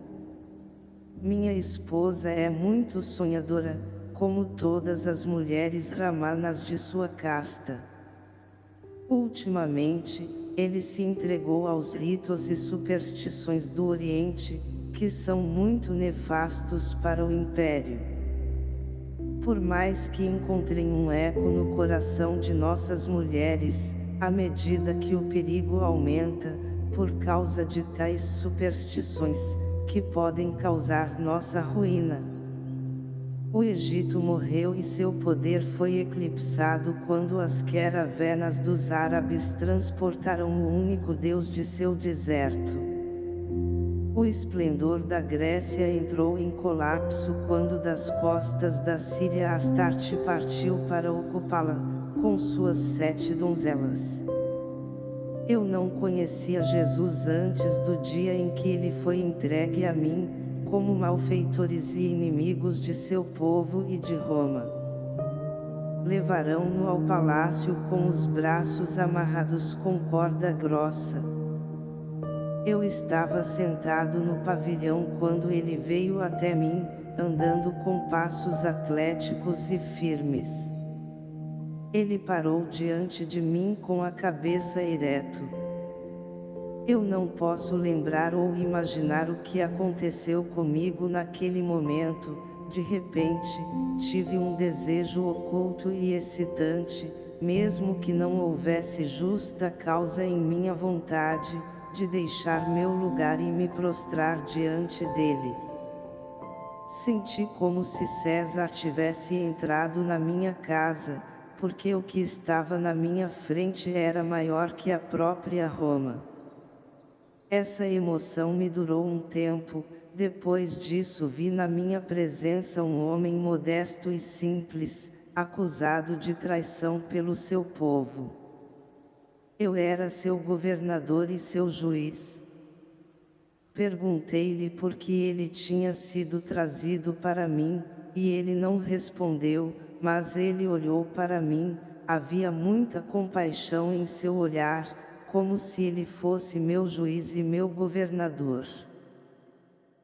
Minha esposa é muito sonhadora, como todas as mulheres ramanas de sua casta. Ultimamente, ele se entregou aos ritos e superstições do Oriente, que são muito nefastos para o Império. Por mais que encontrem um eco no coração de nossas mulheres, à medida que o perigo aumenta, por causa de tais superstições, que podem causar nossa ruína. O Egito morreu e seu poder foi eclipsado quando as caravanas dos árabes transportaram o único Deus de seu deserto. O esplendor da Grécia entrou em colapso quando das costas da Síria Astarte partiu para ocupá-la, com suas sete donzelas. Eu não conhecia Jesus antes do dia em que ele foi entregue a mim, como malfeitores e inimigos de seu povo e de Roma. Levarão-no ao palácio com os braços amarrados com corda grossa. Eu estava sentado no pavilhão quando ele veio até mim, andando com passos atléticos e firmes. Ele parou diante de mim com a cabeça ereto. Eu não posso lembrar ou imaginar o que aconteceu comigo naquele momento, de repente, tive um desejo oculto e excitante, mesmo que não houvesse justa causa em minha vontade, de deixar meu lugar e me prostrar diante dele. Senti como se César tivesse entrado na minha casa, porque o que estava na minha frente era maior que a própria Roma. Essa emoção me durou um tempo, depois disso vi na minha presença um homem modesto e simples, acusado de traição pelo seu povo. Eu era seu governador e seu juiz. Perguntei-lhe por que ele tinha sido trazido para mim, e ele não respondeu, mas ele olhou para mim, havia muita compaixão em seu olhar, como se ele fosse meu juiz e meu governador.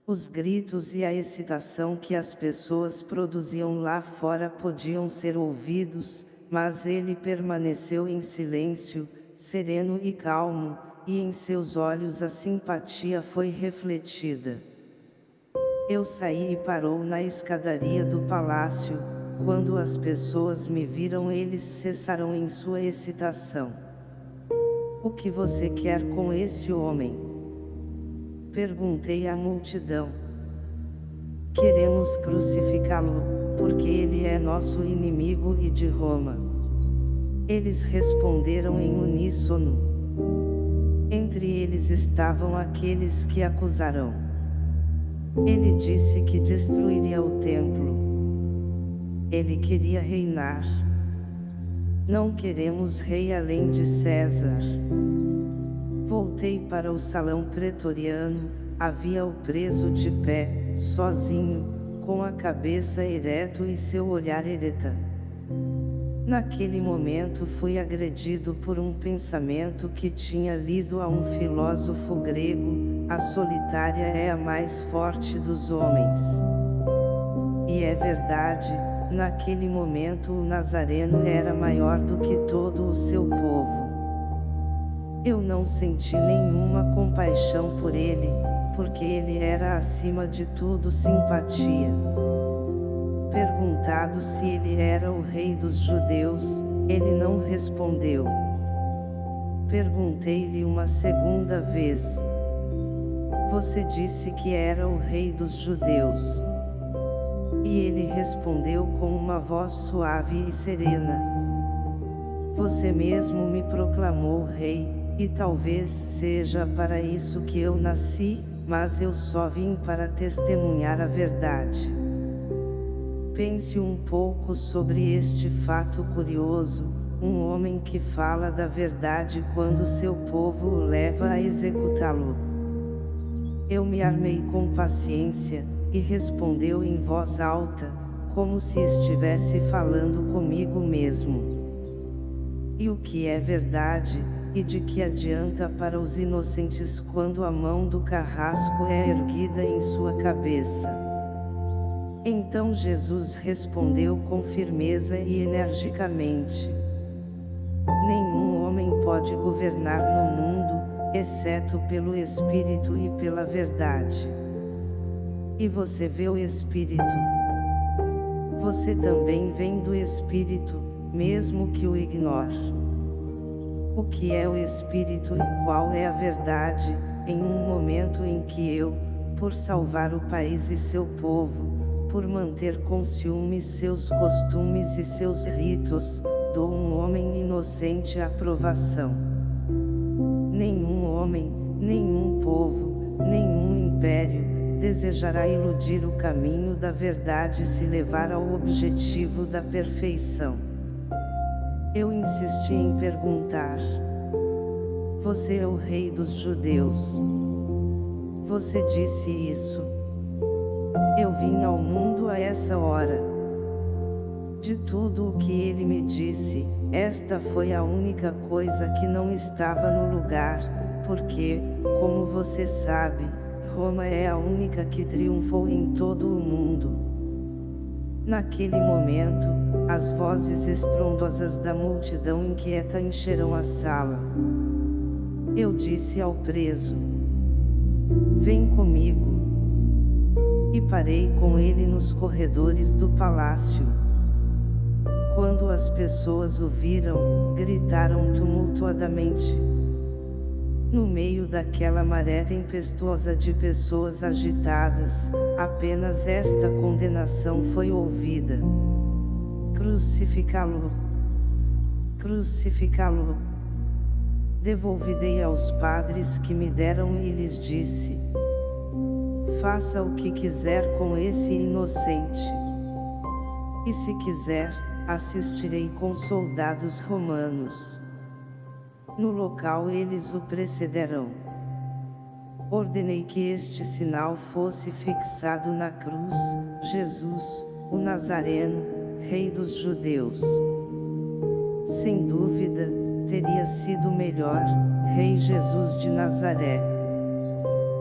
Os gritos e a excitação que as pessoas produziam lá fora podiam ser ouvidos, mas ele permaneceu em silêncio, sereno e calmo, e em seus olhos a simpatia foi refletida. Eu saí e parou na escadaria do palácio, quando as pessoas me viram eles cessaram em sua excitação. O que você quer com esse homem? Perguntei à multidão. Queremos crucificá-lo, porque ele é nosso inimigo e de Roma. Eles responderam em uníssono. Entre eles estavam aqueles que acusarão. Ele disse que destruiria o templo. Ele queria reinar. Não queremos rei além de César. Voltei para o salão pretoriano, havia o preso de pé, sozinho, com a cabeça ereto e seu olhar ereta. Naquele momento fui agredido por um pensamento que tinha lido a um filósofo grego, a solitária é a mais forte dos homens. E é verdade, naquele momento o Nazareno era maior do que todo o seu povo. Eu não senti nenhuma compaixão por ele, porque ele era acima de tudo simpatia. Perguntado se ele era o rei dos judeus, ele não respondeu. Perguntei-lhe uma segunda vez. Você disse que era o rei dos judeus. E ele respondeu com uma voz suave e serena. Você mesmo me proclamou rei, e talvez seja para isso que eu nasci, mas eu só vim para testemunhar a verdade. Pense um pouco sobre este fato curioso, um homem que fala da verdade quando seu povo o leva a executá-lo. Eu me armei com paciência, e respondeu em voz alta, como se estivesse falando comigo mesmo. E o que é verdade, e de que adianta para os inocentes quando a mão do carrasco é erguida em sua cabeça? Então Jesus respondeu com firmeza e energicamente. Nenhum homem pode governar no mundo, exceto pelo Espírito e pela verdade. E você vê o Espírito. Você também vem do Espírito, mesmo que o ignore. O que é o Espírito e qual é a verdade, em um momento em que eu, por salvar o país e seu povo, por manter com ciúmes seus costumes e seus ritos, dou um homem inocente a aprovação. Nenhum homem, nenhum povo, nenhum império, desejará iludir o caminho da verdade se levar ao objetivo da perfeição. Eu insisti em perguntar. Você é o rei dos judeus. Você disse isso. Eu vim ao mundo a essa hora. De tudo o que ele me disse, esta foi a única coisa que não estava no lugar, porque, como você sabe, Roma é a única que triunfou em todo o mundo. Naquele momento, as vozes estrondosas da multidão inquieta encheram a sala. Eu disse ao preso: Vem comigo. E parei com ele nos corredores do palácio. Quando as pessoas o viram, gritaram tumultuadamente. No meio daquela maré tempestuosa de pessoas agitadas, apenas esta condenação foi ouvida: Crucificá-lo! Crucificá-lo! Devolvidei aos padres que me deram e lhes disse: Faça o que quiser com esse inocente. E se quiser, assistirei com soldados romanos. No local eles o precederão. Ordenei que este sinal fosse fixado na cruz, Jesus, o Nazareno, Rei dos Judeus. Sem dúvida, teria sido melhor, Rei Jesus de Nazaré.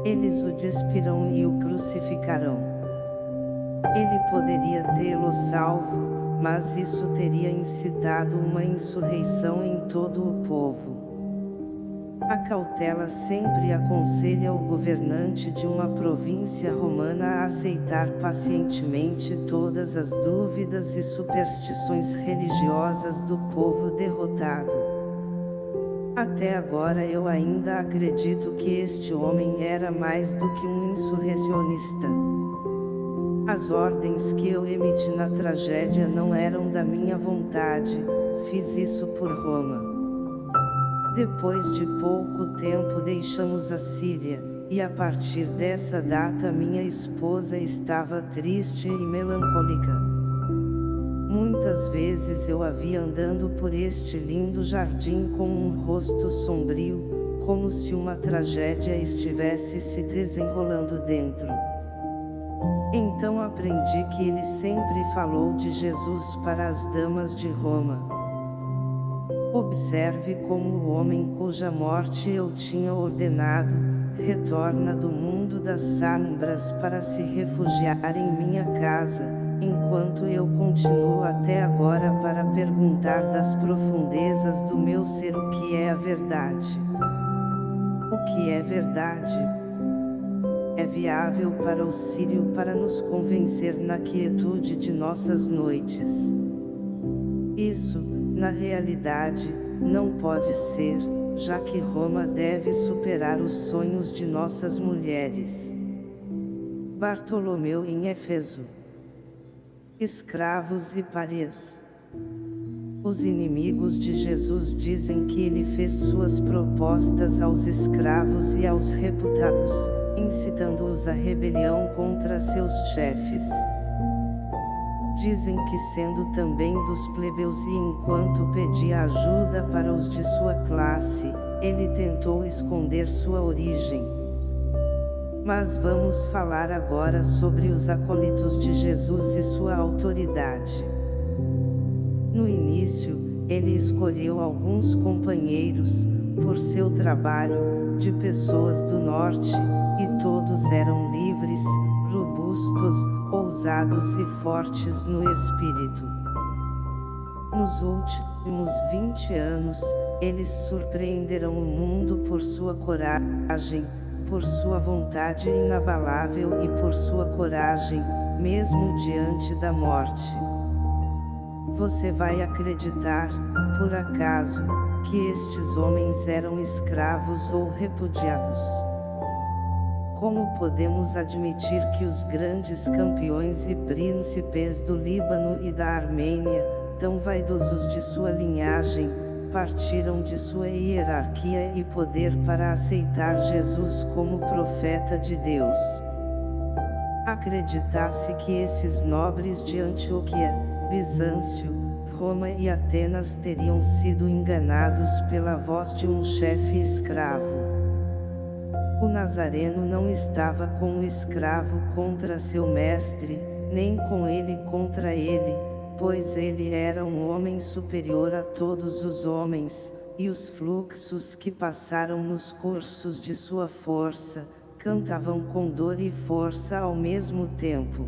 Eles o despirão e o crucificarão. Ele poderia tê-lo salvo, mas isso teria incitado uma insurreição em todo o povo. A cautela sempre aconselha o governante de uma província romana a aceitar pacientemente todas as dúvidas e superstições religiosas do povo derrotado. Até agora eu ainda acredito que este homem era mais do que um insurrecionista. As ordens que eu emiti na tragédia não eram da minha vontade, fiz isso por Roma. Depois de pouco tempo deixamos a Síria, e a partir dessa data minha esposa estava triste e melancólica. Muitas vezes eu a vi andando por este lindo jardim com um rosto sombrio, como se uma tragédia estivesse se desenrolando dentro. Então aprendi que ele sempre falou de Jesus para as damas de Roma. Observe como o homem cuja morte eu tinha ordenado, retorna do mundo das sombras para se refugiar em minha casa, enquanto eu continuo até agora para perguntar das profundezas do meu ser o que é a verdade. O que é verdade? É viável para o Sírio para nos convencer na quietude de nossas noites. Isso, na realidade, não pode ser, já que Roma deve superar os sonhos de nossas mulheres. Bartolomeu em Éfeso. Escravos e párias. Os inimigos de Jesus dizem que ele fez suas propostas aos escravos e aos reputados, incitando-os à rebelião contra seus chefes dizem que sendo também dos plebeus e enquanto pedia ajuda para os de sua classe, ele tentou esconder sua origem. Mas vamos falar agora sobre os acólitos de Jesus e sua autoridade. No início, ele escolheu alguns companheiros, por seu trabalho, de pessoas do norte, e todos eram livres, robustos, ousados e fortes no espírito. Nos últimos 20 anos, eles surpreenderão o mundo por sua coragem, por sua vontade inabalável e por sua coragem, mesmo diante da morte. Você vai acreditar, por acaso, que estes homens eram escravos ou repudiados? Como podemos admitir que os grandes campeões e príncipes do Líbano e da Armênia, tão vaidosos de sua linhagem, partiram de sua hierarquia e poder para aceitar Jesus como profeta de Deus? Acreditasse que esses nobres de Antioquia, Bizâncio, Roma e Atenas teriam sido enganados pela voz de um chefe escravo. O Nazareno não estava com o escravo contra seu mestre, nem com ele contra ele, pois ele era um homem superior a todos os homens, e os fluxos que passaram nos cursos de sua força, cantavam com dor e força ao mesmo tempo.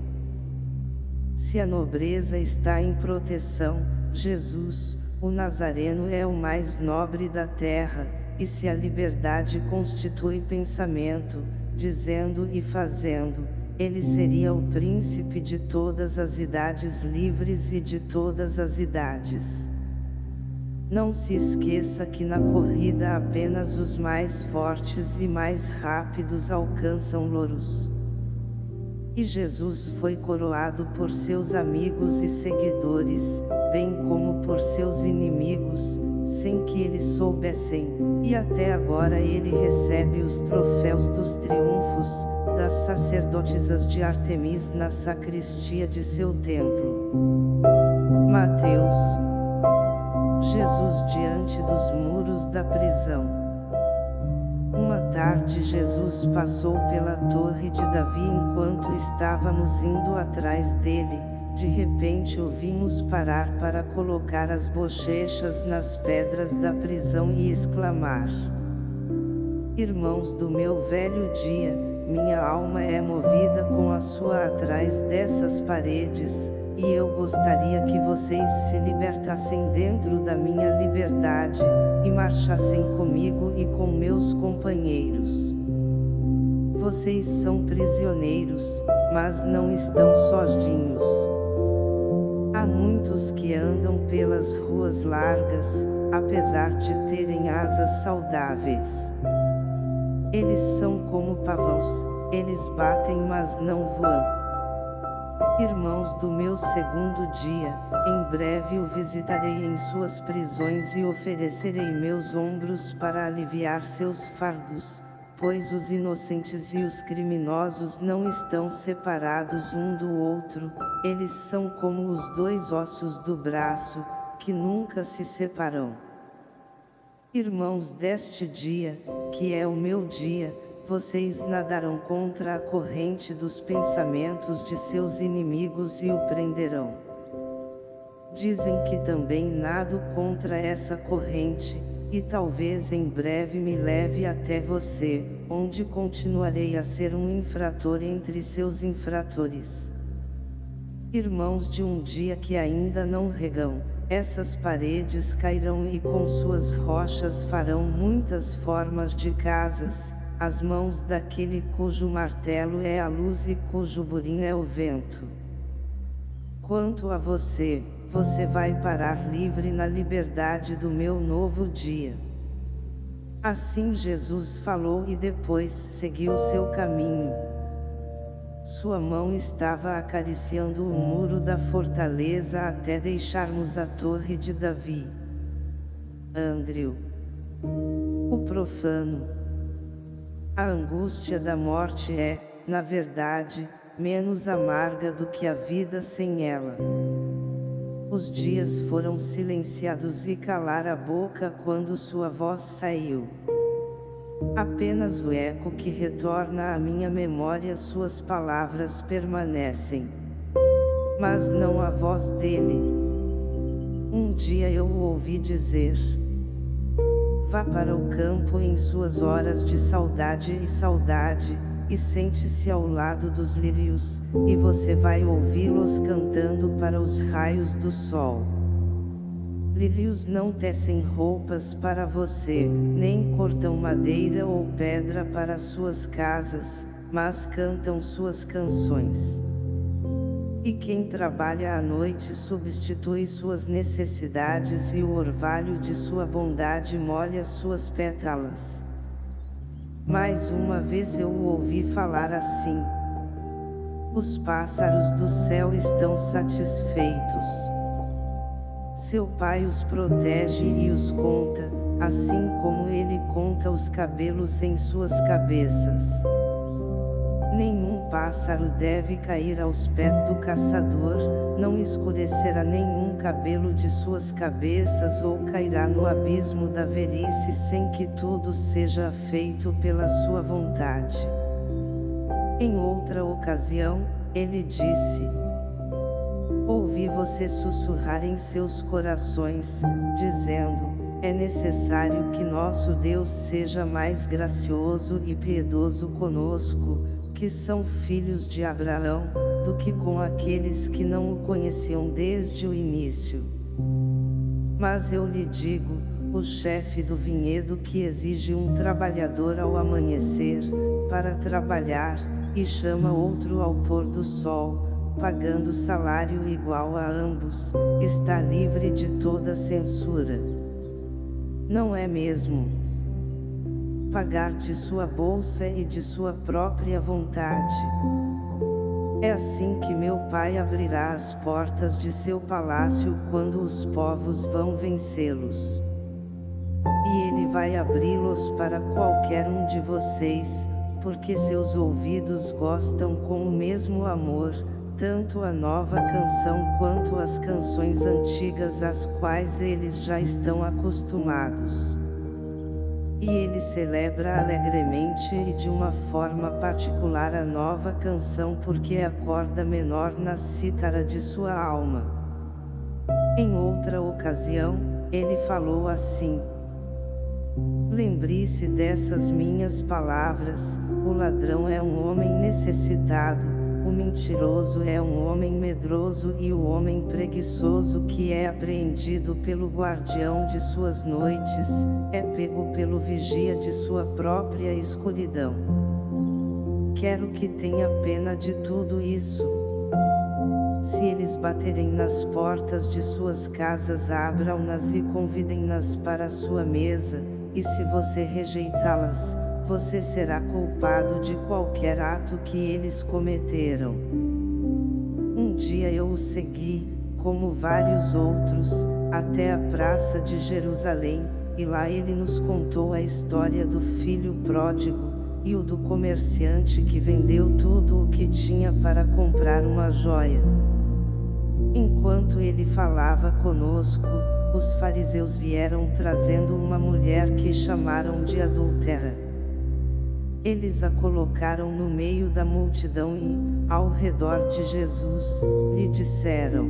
Se a nobreza está em proteção, Jesus, o Nazareno é o mais nobre da terra, e se a liberdade constitui pensamento, dizendo e fazendo, ele seria o príncipe de todas as idades livres e de todas as idades. Não se esqueça que na corrida apenas os mais fortes e mais rápidos alcançam louros. E Jesus foi coroado por seus amigos e seguidores, bem como por seus inimigos, sem que eles soubessem, e até agora ele recebe os troféus dos triunfos, das sacerdotisas de Artemis na sacristia de seu templo. Mateus Jesus diante dos muros da prisão. Uma tarde Jesus passou pela torre de Davi enquanto estávamos indo atrás dele, de repente o vimos parar para colocar as bochechas nas pedras da prisão e exclamar. Irmãos do meu velho dia, minha alma é movida com a sua atrás dessas paredes, e eu gostaria que vocês se libertassem dentro da minha liberdade, e marchassem comigo e com meus companheiros. Vocês são prisioneiros, mas não estão sozinhos. Há muitos que andam pelas ruas largas, apesar de terem asas saudáveis. Eles são como pavãos, eles batem mas não voam. Irmãos do meu segundo dia, em breve o visitarei em suas prisões e oferecerei meus ombros para aliviar seus fardos, pois os inocentes e os criminosos não estão separados um do outro, eles são como os dois ossos do braço, que nunca se separam. Irmãos deste dia, que é o meu dia, vocês nadarão contra a corrente dos pensamentos de seus inimigos e o prenderão. Dizem que também nado contra essa corrente, e talvez em breve me leve até você, onde continuarei a ser um infrator entre seus infratores. Irmãos de um dia que ainda não regam, essas paredes cairão e com suas rochas farão muitas formas de casas, as mãos daquele cujo martelo é a luz e cujo burim é o vento. Quanto a você, você vai parar livre na liberdade do meu novo dia. Assim Jesus falou e depois seguiu seu caminho. Sua mão estava acariciando o muro da fortaleza até deixarmos a torre de Davi. Andrew. O profano. A angústia da morte é, na verdade, menos amarga do que a vida sem ela. Os dias foram silenciados e calar a boca quando sua voz saiu. Apenas o eco que retorna à minha memória suas palavras permanecem. Mas não a voz dele. Um dia eu o ouvi dizer. Vá para o campo em suas horas de saudade e saudade, e sente-se ao lado dos lírios, e você vai ouvi-los cantando para os raios do sol. Lírios não tecem roupas para você, nem cortam madeira ou pedra para suas casas, mas cantam suas canções. E quem trabalha à noite substitui suas necessidades e o orvalho de sua bondade molha suas pétalas. Mais uma vez eu o ouvi falar assim. Os pássaros do céu estão satisfeitos. Seu pai os protege e os conta, assim como ele conta os cabelos em suas cabeças. Nenhum pássaro deve cair aos pés do caçador, não escurecerá nenhum cabelo de suas cabeças ou cairá no abismo da velhice sem que tudo seja feito pela sua vontade. Em outra ocasião, ele disse: Ouvi você sussurrar em seus corações, dizendo: é necessário que nosso Deus seja mais gracioso e piedoso conosco, que são filhos de Abraão, do que com aqueles que não o conheciam desde o início. Mas eu lhe digo, o chefe do vinhedo que exige um trabalhador ao amanhecer, para trabalhar, e chama outro ao pôr do sol, pagando salário igual a ambos, está livre de toda censura. Não é mesmo? Pagar de sua bolsa e de sua própria vontade. É assim que meu Pai abrirá as portas de seu palácio quando os povos vão vencê-los. E ele vai abri-los para qualquer um de vocês, porque seus ouvidos gostam com o mesmo amor, tanto a nova canção quanto as canções antigas às quais eles já estão acostumados. E ele celebra alegremente e de uma forma particular a nova canção porque é a corda menor na cítara de sua alma. Em outra ocasião, ele falou assim, Lembre-se dessas minhas palavras, o ladrão é um homem necessitado, o mentiroso é um homem medroso e o homem preguiçoso que é apreendido pelo guardião de suas noites, é pego pelo vigia de sua própria escuridão. Quero que tenha pena de tudo isso. Se eles baterem nas portas de suas casas abram-nas e convidem-nas para sua mesa, e se você rejeitá-las, você será culpado de qualquer ato que eles cometeram. Um dia eu o segui, como vários outros, até a praça de Jerusalém, e lá ele nos contou a história do filho pródigo, e o do comerciante que vendeu tudo o que tinha para comprar uma joia. Enquanto ele falava conosco, os fariseus vieram trazendo uma mulher que chamaram de adúltera. Eles a colocaram no meio da multidão e, ao redor de Jesus, lhe disseram: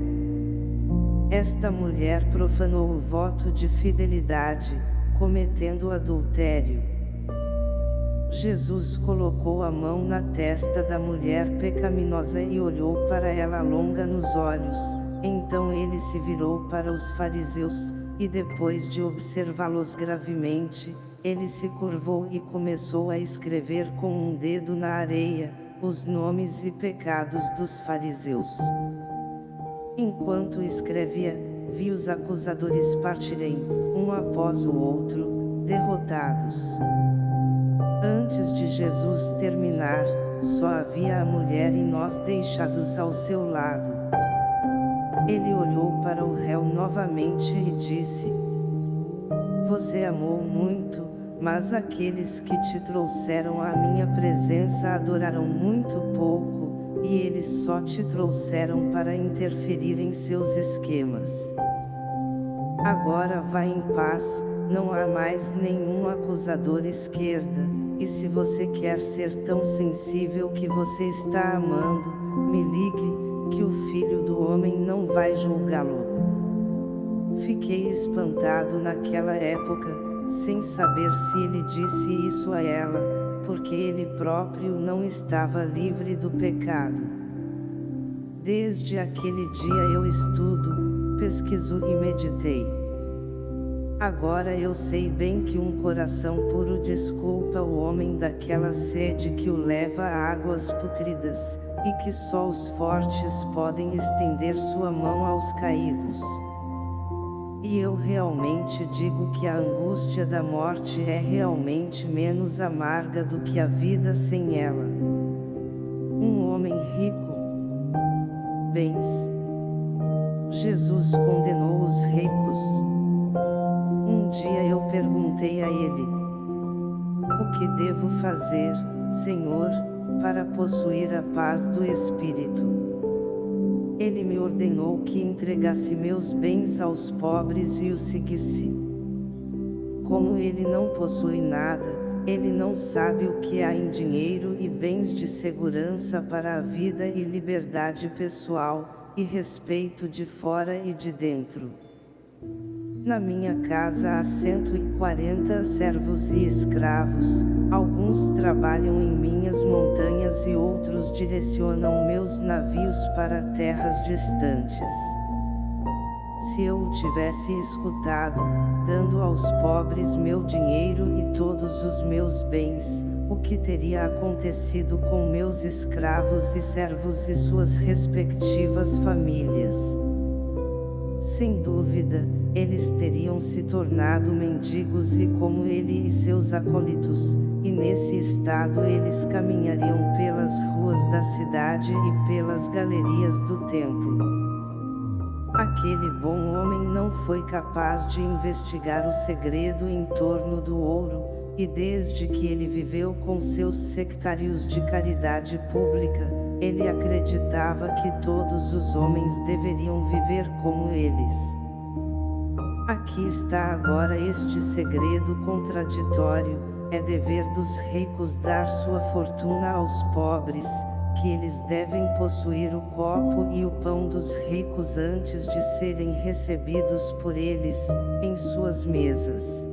Esta mulher profanou o voto de fidelidade, cometendo adultério. Jesus colocou a mão na testa da mulher pecaminosa e olhou para ela longa nos olhos, então ele se virou para os fariseus, e depois de observá-los gravemente, ele se curvou e começou a escrever com um dedo na areia, os nomes e pecados dos fariseus. Enquanto escrevia, vi os acusadores partirem, um após o outro, derrotados. Antes de Jesus terminar, só havia a mulher e nós deixados ao seu lado. Ele olhou para o réu novamente e disse: Você amou muito, mas aqueles que te trouxeram à minha presença adoraram muito pouco, e eles só te trouxeram para interferir em seus esquemas. Agora vá em paz, não há mais nenhum acusador esquerda, e se você quer ser tão sensível que você está amando, me ligue, que o Filho do Homem não vai julgá-lo. Fiquei espantado naquela época, sem saber se ele disse isso a ela, porque ele próprio não estava livre do pecado. Desde aquele dia eu estudo, pesquiso e meditei. Agora eu sei bem que um coração puro desculpa o homem daquela sede que o leva a águas putridas, e que só os fortes podem estender sua mão aos caídos. E eu realmente digo que a angústia da morte é realmente menos amarga do que a vida sem ela. Um homem rico. Bens. Jesus condenou os ricos. Um dia eu perguntei a ele: O que devo fazer, Senhor, para possuir a paz do Espírito? Ele me ordenou que entregasse meus bens aos pobres e o seguisse. Como ele não possui nada, ele não sabe o que há em dinheiro e bens de segurança para a vida e liberdade pessoal, e respeito de fora e de dentro. Na minha casa há 140 servos e escravos, alguns trabalham em minhas montanhas e outros direcionam meus navios para terras distantes. Se eu o tivesse escutado, dando aos pobres meu dinheiro e todos os meus bens, o que teria acontecido com meus escravos e servos e suas respectivas famílias? Sem dúvida, eles teriam se tornado mendigos e como ele e seus acólitos, e nesse estado eles caminhariam pelas ruas da cidade e pelas galerias do templo. Aquele bom homem não foi capaz de investigar o segredo em torno do ouro, e desde que ele viveu com seus sectários de caridade pública, ele acreditava que todos os homens deveriam viver como eles. Aqui está agora este segredo contraditório, é dever dos ricos dar sua fortuna aos pobres, que eles devem possuir o copo e o pão dos ricos antes de serem recebidos por eles, em suas mesas.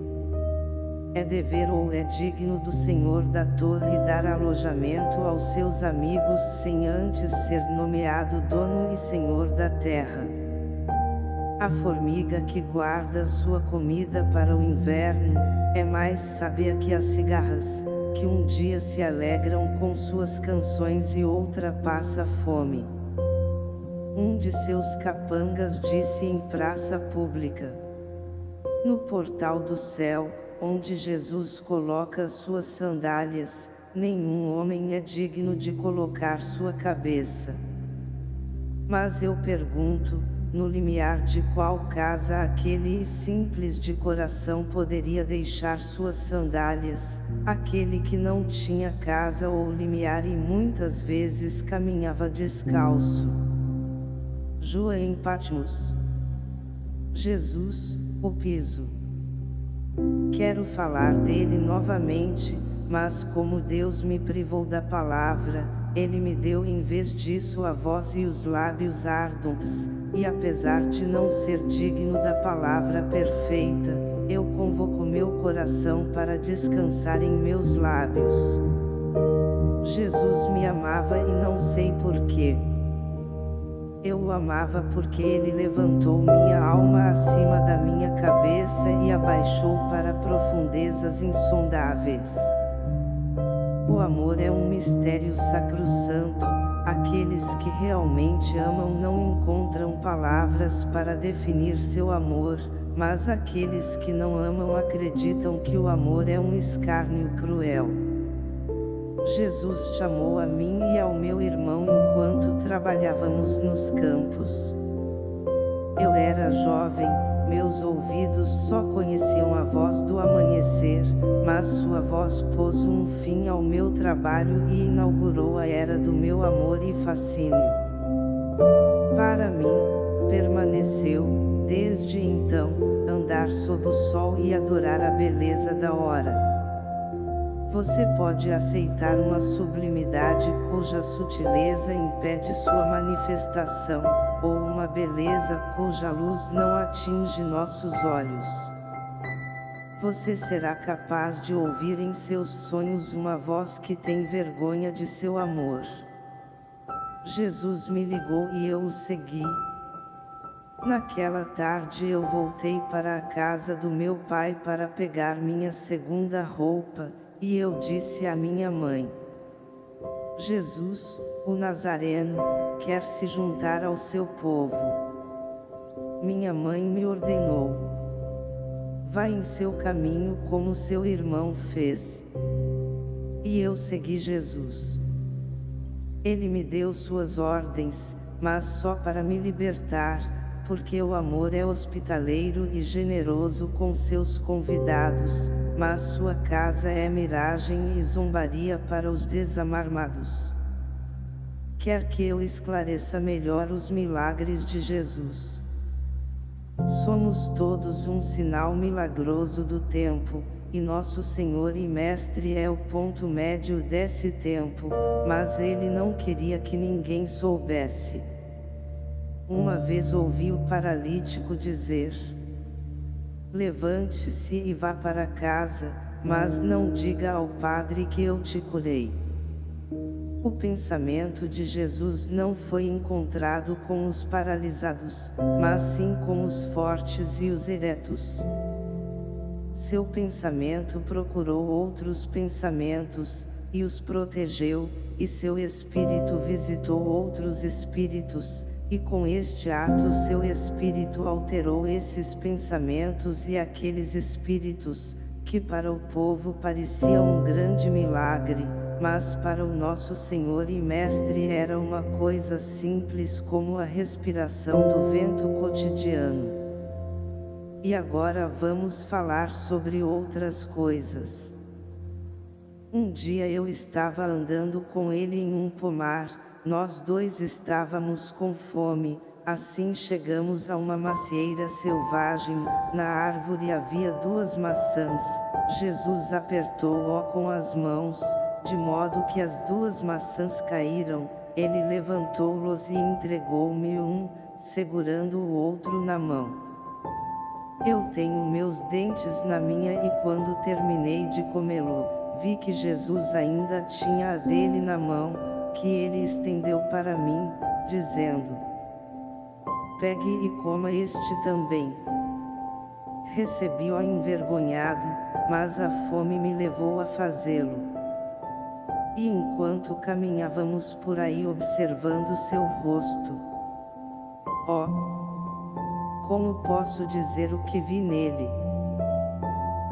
É dever ou é digno do senhor da torre dar alojamento aos seus amigos sem antes ser nomeado dono e senhor da terra. A formiga que guarda sua comida para o inverno, é mais sábia que as cigarras, que um dia se alegram com suas canções e outra passa fome. Um de seus capangas disse em praça pública. No portal do céu, onde Jesus coloca suas sandálias, nenhum homem é digno de colocar sua cabeça. Mas eu pergunto, no limiar de qual casa aquele simples de coração poderia deixar suas sandálias, aquele que não tinha casa ou limiar e muitas vezes caminhava descalço. João Patmos Jesus, o piso. Quero falar dele novamente, mas como Deus me privou da palavra, ele me deu em vez disso a voz e os lábios ardentes, e apesar de não ser digno da palavra perfeita, eu convoco meu coração para descansar em meus lábios. Jesus me amava e não sei porquê. Eu o amava porque ele levantou minha alma acima da minha cabeça e abaixou para profundezas insondáveis. O amor é um mistério sacrosanto, aqueles que realmente amam não encontram palavras para definir seu amor, mas aqueles que não amam acreditam que o amor é um escárnio cruel. Jesus chamou a mim e ao meu irmão enquanto trabalhávamos nos campos. Eu era jovem, meus ouvidos só conheciam a voz do amanhecer, mas sua voz pôs um fim ao meu trabalho e inaugurou a era do meu amor e fascínio. Para mim, permaneceu, desde então, andar sob o sol e adorar a beleza da hora. Você pode aceitar uma sublimidade cuja sutileza impede sua manifestação, ou uma beleza cuja luz não atinge nossos olhos. Você será capaz de ouvir em seus sonhos uma voz que tem vergonha de seu amor. Jesus me ligou e eu o segui. Naquela tarde eu voltei para a casa do meu pai para pegar minha segunda roupa, e eu disse à minha mãe: Jesus, o Nazareno, quer se juntar ao seu povo. Minha mãe me ordenou: Vá em seu caminho como seu irmão fez. E eu segui Jesus. Ele me deu suas ordens, mas só para me libertar, porque o amor é hospitaleiro e generoso com seus convidados, mas sua casa é miragem e zombaria para os desamarmados. Quer que eu esclareça melhor os milagres de Jesus. Somos todos um sinal milagroso do tempo, e nosso Senhor e Mestre é o ponto médio desse tempo, mas ele não queria que ninguém soubesse. Uma vez ouvi o paralítico dizer: Levante-se e vá para casa, mas não diga ao padre que eu te curei. O pensamento de Jesus não foi encontrado com os paralisados, mas sim com os fortes e os eretos. Seu pensamento procurou outros pensamentos, e os protegeu, e seu espírito visitou outros espíritos, e com este ato seu espírito alterou esses pensamentos e aqueles espíritos, que para o povo parecia um grande milagre, mas para o nosso Senhor e Mestre era uma coisa simples como a respiração do vento cotidiano. E agora vamos falar sobre outras coisas. Um dia eu estava andando com ele em um pomar, nós dois estávamos com fome, assim chegamos a uma macieira selvagem, na árvore havia duas maçãs, Jesus apertou-o com as mãos, de modo que as duas maçãs caíram, ele levantou-los e entregou-me um, segurando o outro na mão. Eu tenho meus dentes na minha e quando terminei de comê-lo, vi que Jesus ainda tinha a dele na mão, que ele estendeu para mim, dizendo: Pegue e coma este também. Recebi-o envergonhado, mas a fome me levou a fazê-lo. E enquanto caminhávamos por aí observando seu rosto, ó, oh, como posso dizer o que vi nele?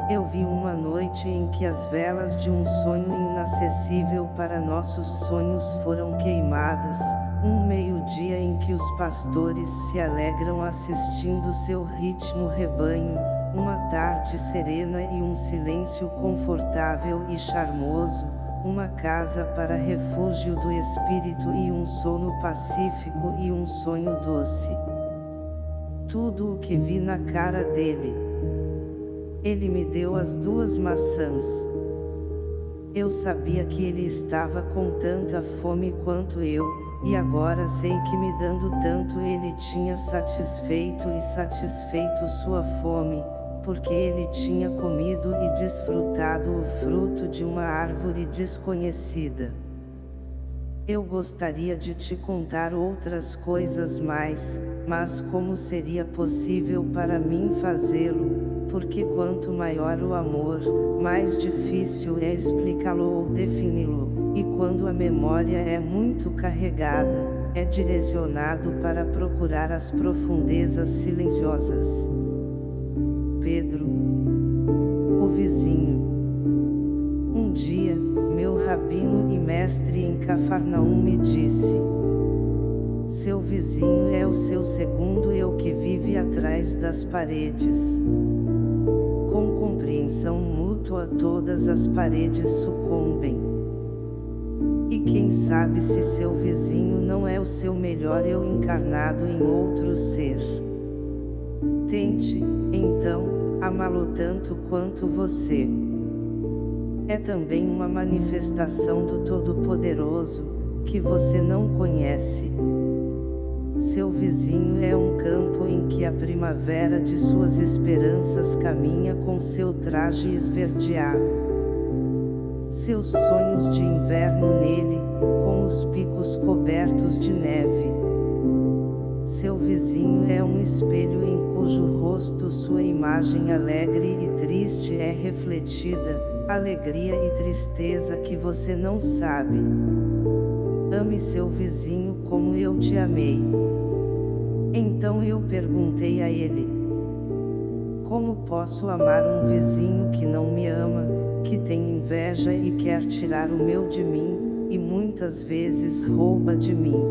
Eu vi uma noite em que as velas de um sonho inacessível para nossos sonhos foram queimadas, um meio-dia em que os pastores se alegram assistindo seu ritmo rebanho, uma tarde serena e um silêncio confortável e charmoso, uma casa para refúgio do espírito e um sono pacífico e um sonho doce. Tudo o que vi na cara dele ele me deu as duas maçãs. Eu sabia que ele estava com tanta fome quanto eu, e agora sei que me dando tanto ele tinha satisfeito e satisfeito sua fome, porque ele tinha comido e desfrutado o fruto de uma árvore desconhecida. Eu gostaria de te contar outras coisas mais, mas como seria possível para mim fazê-lo, porque quanto maior o amor, mais difícil é explicá-lo ou defini-lo, e quando a memória é muito carregada, é direcionado para procurar as profundezas silenciosas. Pedro, o vizinho. Um dia, meu rabino e mestre em Cafarnaum me disse: Seu vizinho é o seu segundo eu que vive atrás das paredes. Com compreensão mútua todas as paredes sucumbem. E quem sabe se seu vizinho não é o seu melhor eu encarnado em outro ser. Tente, então, amá-lo tanto quanto você é também uma manifestação do Todo-Poderoso, que você não conhece. Seu vizinho é um campo em que a primavera de suas esperanças caminha com seu traje esverdeado. Seus sonhos de inverno nele, com os picos cobertos de neve. Seu vizinho é um espelho em cujo rosto sua imagem alegre e triste é refletida, alegria e tristeza que você não sabe. Ame seu vizinho como eu te amei. Então eu perguntei a ele: Como posso amar um vizinho que não me ama, que tem inveja e quer tirar o meu de mim, e muitas vezes rouba de mim?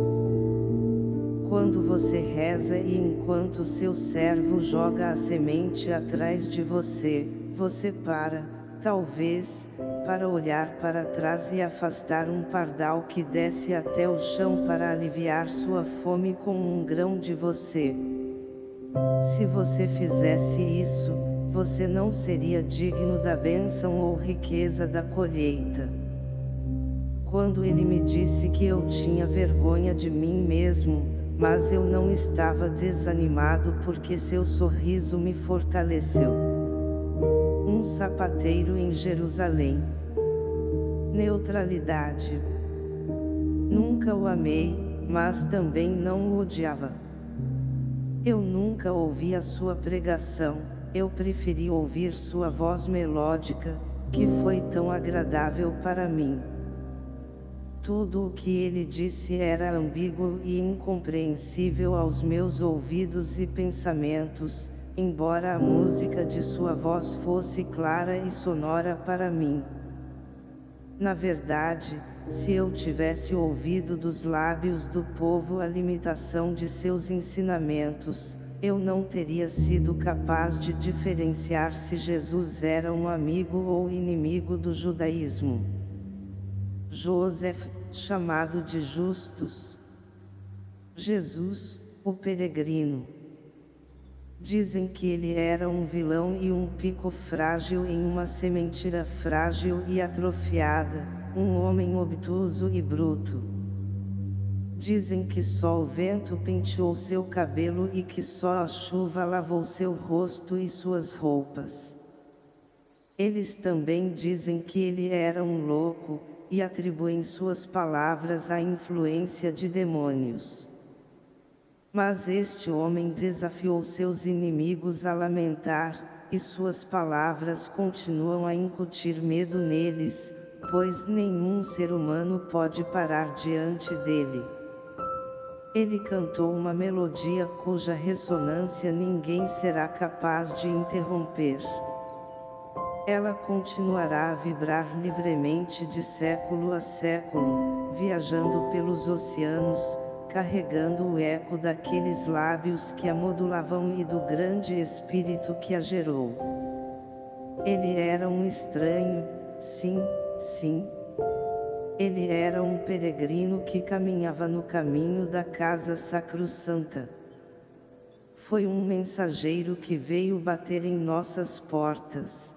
Quando você reza e enquanto seu servo joga a semente atrás de você, você para talvez, para olhar para trás e afastar um pardal que desce até o chão para aliviar sua fome com um grão de você. Se você fizesse isso, você não seria digno da bênção ou riqueza da colheita. Quando ele me disse que eu tinha vergonha de mim mesmo, mas eu não estava desanimado porque seu sorriso me fortaleceu. Um sapateiro em Jerusalém. Neutralidade. Nunca o amei, mas também não o odiava. Eu nunca ouvi a sua pregação, eu preferi ouvir sua voz melódica, que foi tão agradável para mim. Tudo o que ele disse era ambíguo e incompreensível aos meus ouvidos e pensamentos, embora a música de sua voz fosse clara e sonora para mim. Na verdade, se eu tivesse ouvido dos lábios do povo a limitação de seus ensinamentos, eu não teria sido capaz de diferenciar se Jesus era um amigo ou inimigo do judaísmo. Joseph, chamado de Justus. Jesus, o peregrino. Dizem que ele era um vilão e um pico frágil em uma sementira frágil e atrofiada, um homem obtuso e bruto. Dizem que só o vento penteou seu cabelo e que só a chuva lavou seu rosto e suas roupas. Eles também dizem que ele era um louco, e atribuem suas palavras à influência de demônios. Mas este homem desafiou seus inimigos a lamentar, e suas palavras continuam a incutir medo neles, pois nenhum ser humano pode parar diante dele. Ele cantou uma melodia cuja ressonância ninguém será capaz de interromper. Ela continuará a vibrar livremente de século a século, viajando pelos oceanos, carregando o eco daqueles lábios que a modulavam e do grande espírito que a gerou. Ele era um estranho, sim, Sim. Ele era um peregrino que caminhava no caminho da casa sacrossanta. Foi um mensageiro que veio bater em nossas portas.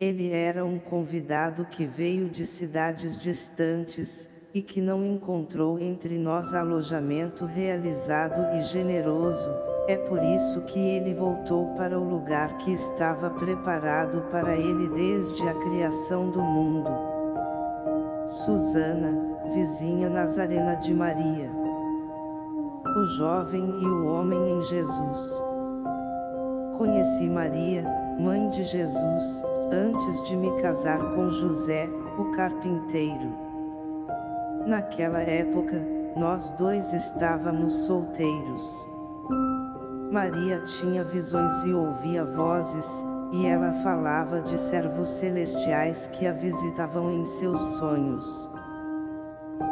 Ele era um convidado que veio de cidades distantes, e que não encontrou entre nós alojamento realizado e generoso, é por isso que ele voltou para o lugar que estava preparado para ele desde a criação do mundo. Susana, vizinha Nazarena de Maria. O jovem e o homem em Jesus. Conheci Maria, mãe de Jesus, antes de me casar com José, o carpinteiro. Naquela época, nós dois estávamos solteiros. Maria tinha visões e ouvia vozes, e ela falava de servos celestiais que a visitavam em seus sonhos.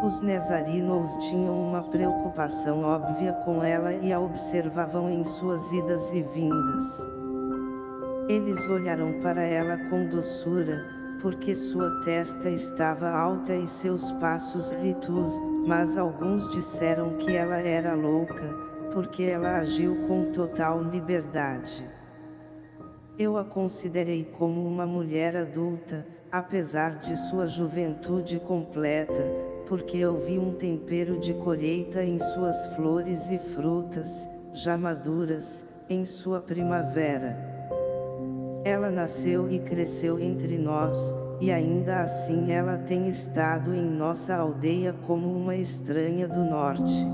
Os Nezarinos tinham uma preocupação óbvia com ela e a observavam em suas idas e vindas. Eles olharam para ela com doçura, porque sua testa estava alta e seus passos ritos, mas alguns disseram que ela era louca, porque ela agiu com total liberdade. Eu a considerei como uma mulher adulta, apesar de sua juventude completa, porque eu vi um tempero de colheita em suas flores e frutas, já maduras, em sua primavera. Ela nasceu e cresceu entre nós, e ainda assim ela tem estado em nossa aldeia como uma estranha do norte.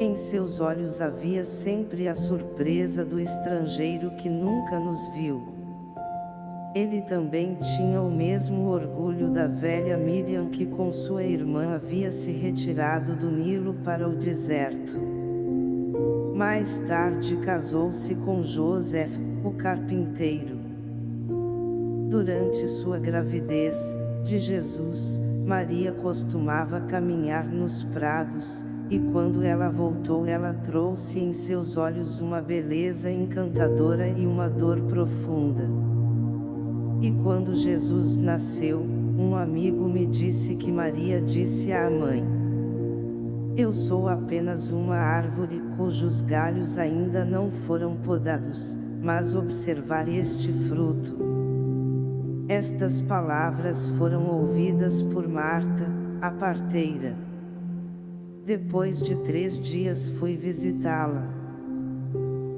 Em seus olhos havia sempre a surpresa do estrangeiro que nunca nos viu. Ele também tinha o mesmo orgulho da velha Miriam que com sua irmã havia se retirado do Nilo para o deserto. Mais tarde casou-se com Joseph, o carpinteiro. Durante sua gravidez, de Jesus, Maria costumava caminhar nos prados, e quando ela voltou ela trouxe em seus olhos uma beleza encantadora e uma dor profunda. E quando Jesus nasceu, um amigo me disse que Maria disse à mãe, Eu sou apenas uma árvore cujos galhos ainda não foram podados, mas observar este fruto. Estas palavras foram ouvidas por Marta, a parteira. Depois de três dias fui visitá-la.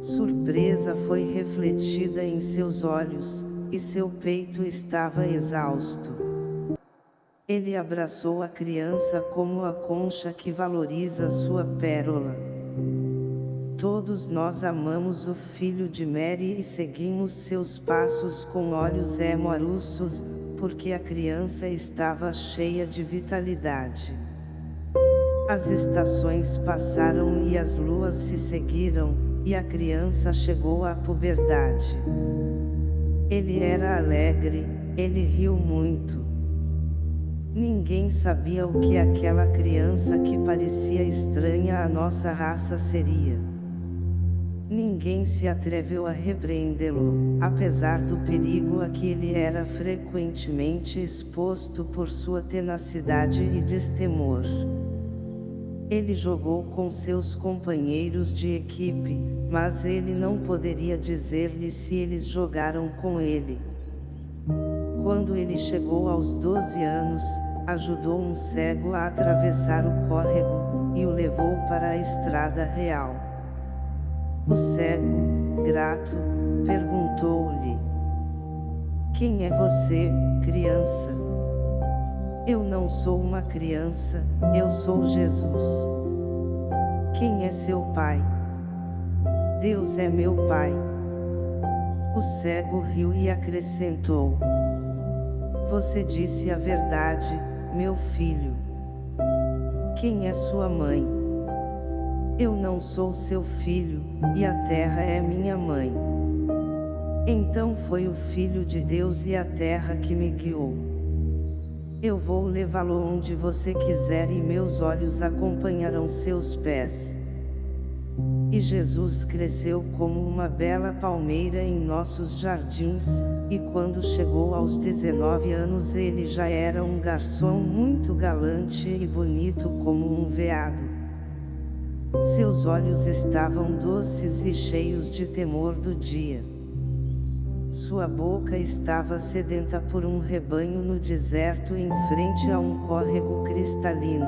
Surpresa foi refletida em seus olhos, e seu peito estava exausto. Ele abraçou a criança como a concha que valoriza sua pérola. Todos nós amamos o filho de Mary e seguimos seus passos com olhos emoruços, porque a criança estava cheia de vitalidade. As estações passaram e as luas se seguiram, e a criança chegou à puberdade. Ele era alegre, ele riu muito. Ninguém sabia o que aquela criança que parecia estranha à nossa raça seria. Ninguém se atreveu a repreendê-lo, apesar do perigo a que ele era frequentemente exposto por sua tenacidade e destemor. Ele jogou com seus companheiros de equipe, mas ele não poderia dizer-lhe se eles jogaram com ele. Quando ele chegou aos 12 anos, ajudou um cego a atravessar o córrego, e o levou para a estrada real. O cego, grato, perguntou-lhe: Quem é você, criança? Eu não sou uma criança, eu sou Jesus. Quem é seu pai? Deus é meu pai. O cego riu e acrescentou: Você disse a verdade, meu filho. Quem é sua mãe? Eu não sou seu filho, e a terra é minha mãe. Então foi o Filho de Deus e a terra que me guiou. Eu vou levá-lo onde você quiser e meus olhos acompanharão seus pés. E Jesus cresceu como uma bela palmeira em nossos jardins, e quando chegou aos 19 anos ele já era um garçom muito galante e bonito como um veado. Seus olhos estavam doces e cheios de temor do dia. Sua boca estava sedenta por um rebanho no deserto em frente a um córrego cristalino.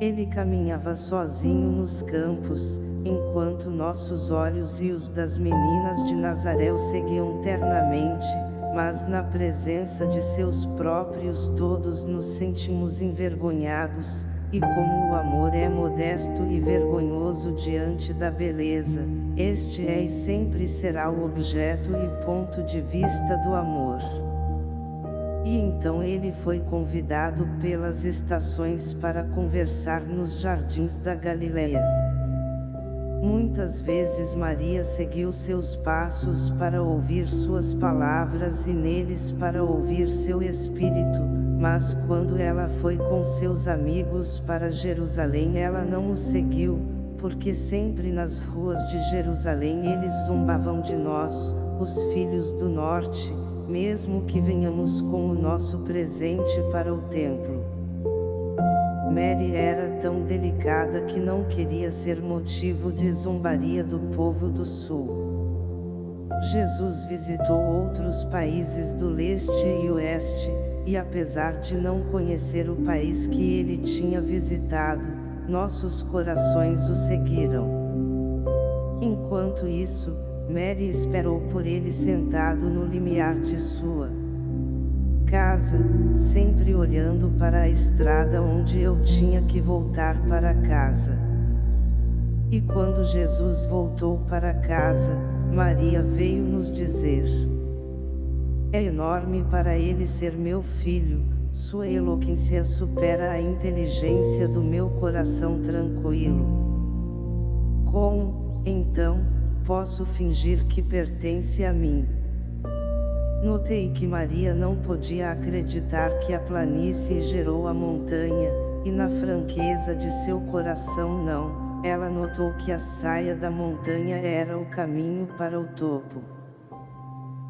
Ele caminhava sozinho nos campos, enquanto nossos olhos e os das meninas de Nazaré o seguiam ternamente, mas na presença de seus próprios todos nos sentimos envergonhados, e como o amor é modesto e vergonhoso diante da beleza, este é e sempre será o objeto e ponto de vista do amor. E então ele foi convidado pelas estações para conversar nos jardins da Galileia. Muitas vezes Maria seguiu seus passos para ouvir suas palavras e neles para ouvir seu espírito, mas quando ela foi com seus amigos para Jerusalém ela não o seguiu, porque sempre nas ruas de Jerusalém eles zombavam de nós, os filhos do norte, mesmo que venhamos com o nosso presente para o templo. Mary era tão delicada que não queria ser motivo de zombaria do povo do sul. Jesus visitou outros países do leste e oeste, e apesar de não conhecer o país que ele tinha visitado, nossos corações o seguiram. Enquanto isso, Mary esperou por ele sentado no limiar de sua casa, sempre olhando para a estrada onde eu tinha que voltar para casa. E quando Jesus voltou para casa, Maria veio nos dizer: é enorme para ele ser meu filho, sua eloquência supera a inteligência do meu coração tranquilo. Como, então, posso fingir que pertence a mim? Notei que Maria não podia acreditar que a planície gerou a montanha, e na franqueza de seu coração não, ela notou que a saia da montanha era o caminho para o topo.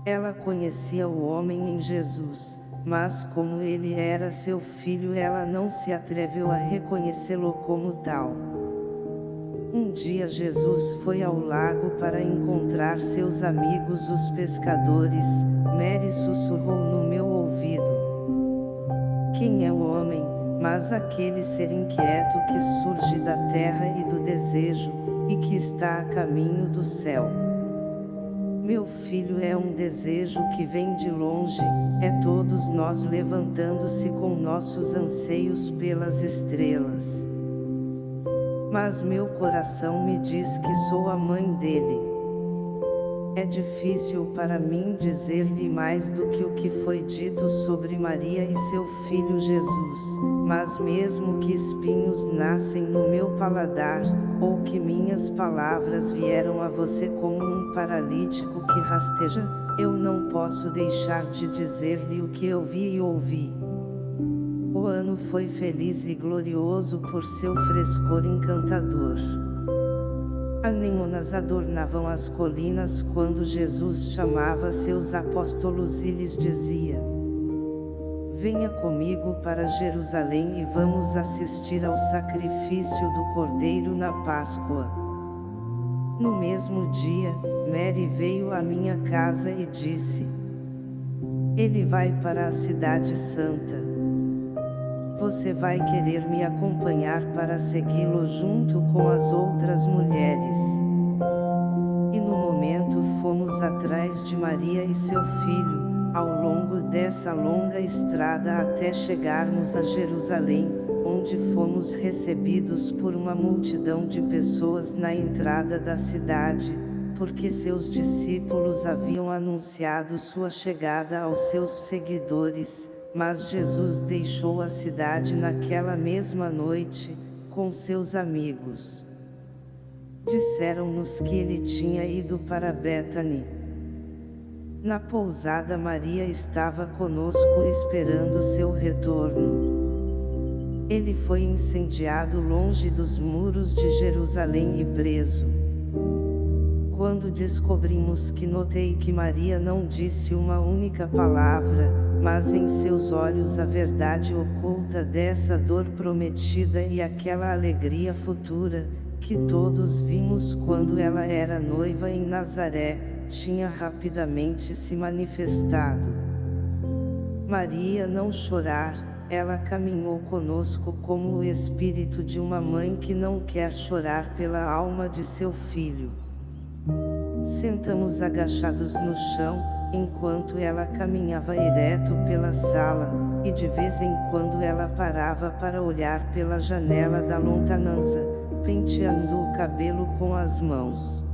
Ela conhecia o homem em Jesus, mas como ele era seu filho ela não se atreveu a reconhecê-lo como tal. Um dia Jesus foi ao lago para encontrar seus amigos os pescadores, Mary sussurrou no meu ouvido. Quem é o homem, mas aquele ser inquieto que surge da terra e do desejo, e que está a caminho do céu. Meu filho é um desejo que vem de longe, é todos nós levantando-se com nossos anseios pelas estrelas. Mas meu coração me diz que sou a mãe dele. É difícil para mim dizer-lhe mais do que o que foi dito sobre Maria e seu filho Jesus, mas mesmo que espinhos nascem no meu paladar, ou que minhas palavras vieram a você como um paralítico que rasteja, eu não posso deixar de dizer-lhe o que eu vi e ouvi. O ano foi feliz e glorioso por seu frescor encantador. Anemonas adornavam as colinas quando Jesus chamava seus apóstolos e lhes dizia: Venha comigo para Jerusalém e vamos assistir ao sacrifício do Cordeiro na Páscoa. No mesmo dia, Mary veio à minha casa e disse: Ele vai para a Cidade Santa você vai querer me acompanhar para segui-lo junto com as outras mulheres. E no momento fomos atrás de Maria e seu filho, ao longo dessa longa estrada até chegarmos a Jerusalém, onde fomos recebidos por uma multidão de pessoas na entrada da cidade, porque seus discípulos haviam anunciado sua chegada aos seus seguidores, mas Jesus deixou a cidade naquela mesma noite, com seus amigos. Disseram-nos que ele tinha ido para Bethany. Na pousada Maria estava conosco esperando seu retorno. Ele foi incendiado longe dos muros de Jerusalém e preso. Quando descobrimos que notei que Maria não disse uma única palavra, mas em seus olhos a verdade oculta dessa dor prometida e aquela alegria futura, que todos vimos quando ela era noiva em Nazaré, tinha rapidamente se manifestado. Maria não chorar, ela caminhou conosco como o espírito de uma mãe que não quer chorar pela alma de seu filho. Sentamos agachados no chão, enquanto ela caminhava ereto pela sala, e de vez em quando ela parava para olhar pela janela da lontanança, penteando o cabelo com as mãos.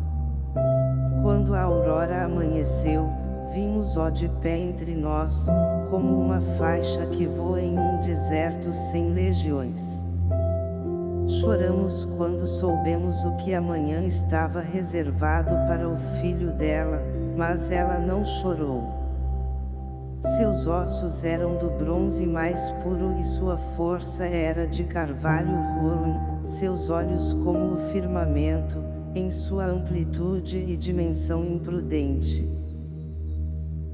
Quando a aurora amanheceu, vimos ó de pé entre nós, como uma faixa que voa em um deserto sem legiões. Choramos quando soubemos o que amanhã estava reservado para o filho dela, mas ela não chorou. Seus ossos eram do bronze mais puro e sua força era de carvalho rolo, seus olhos como o firmamento, em sua amplitude e dimensão imprudente.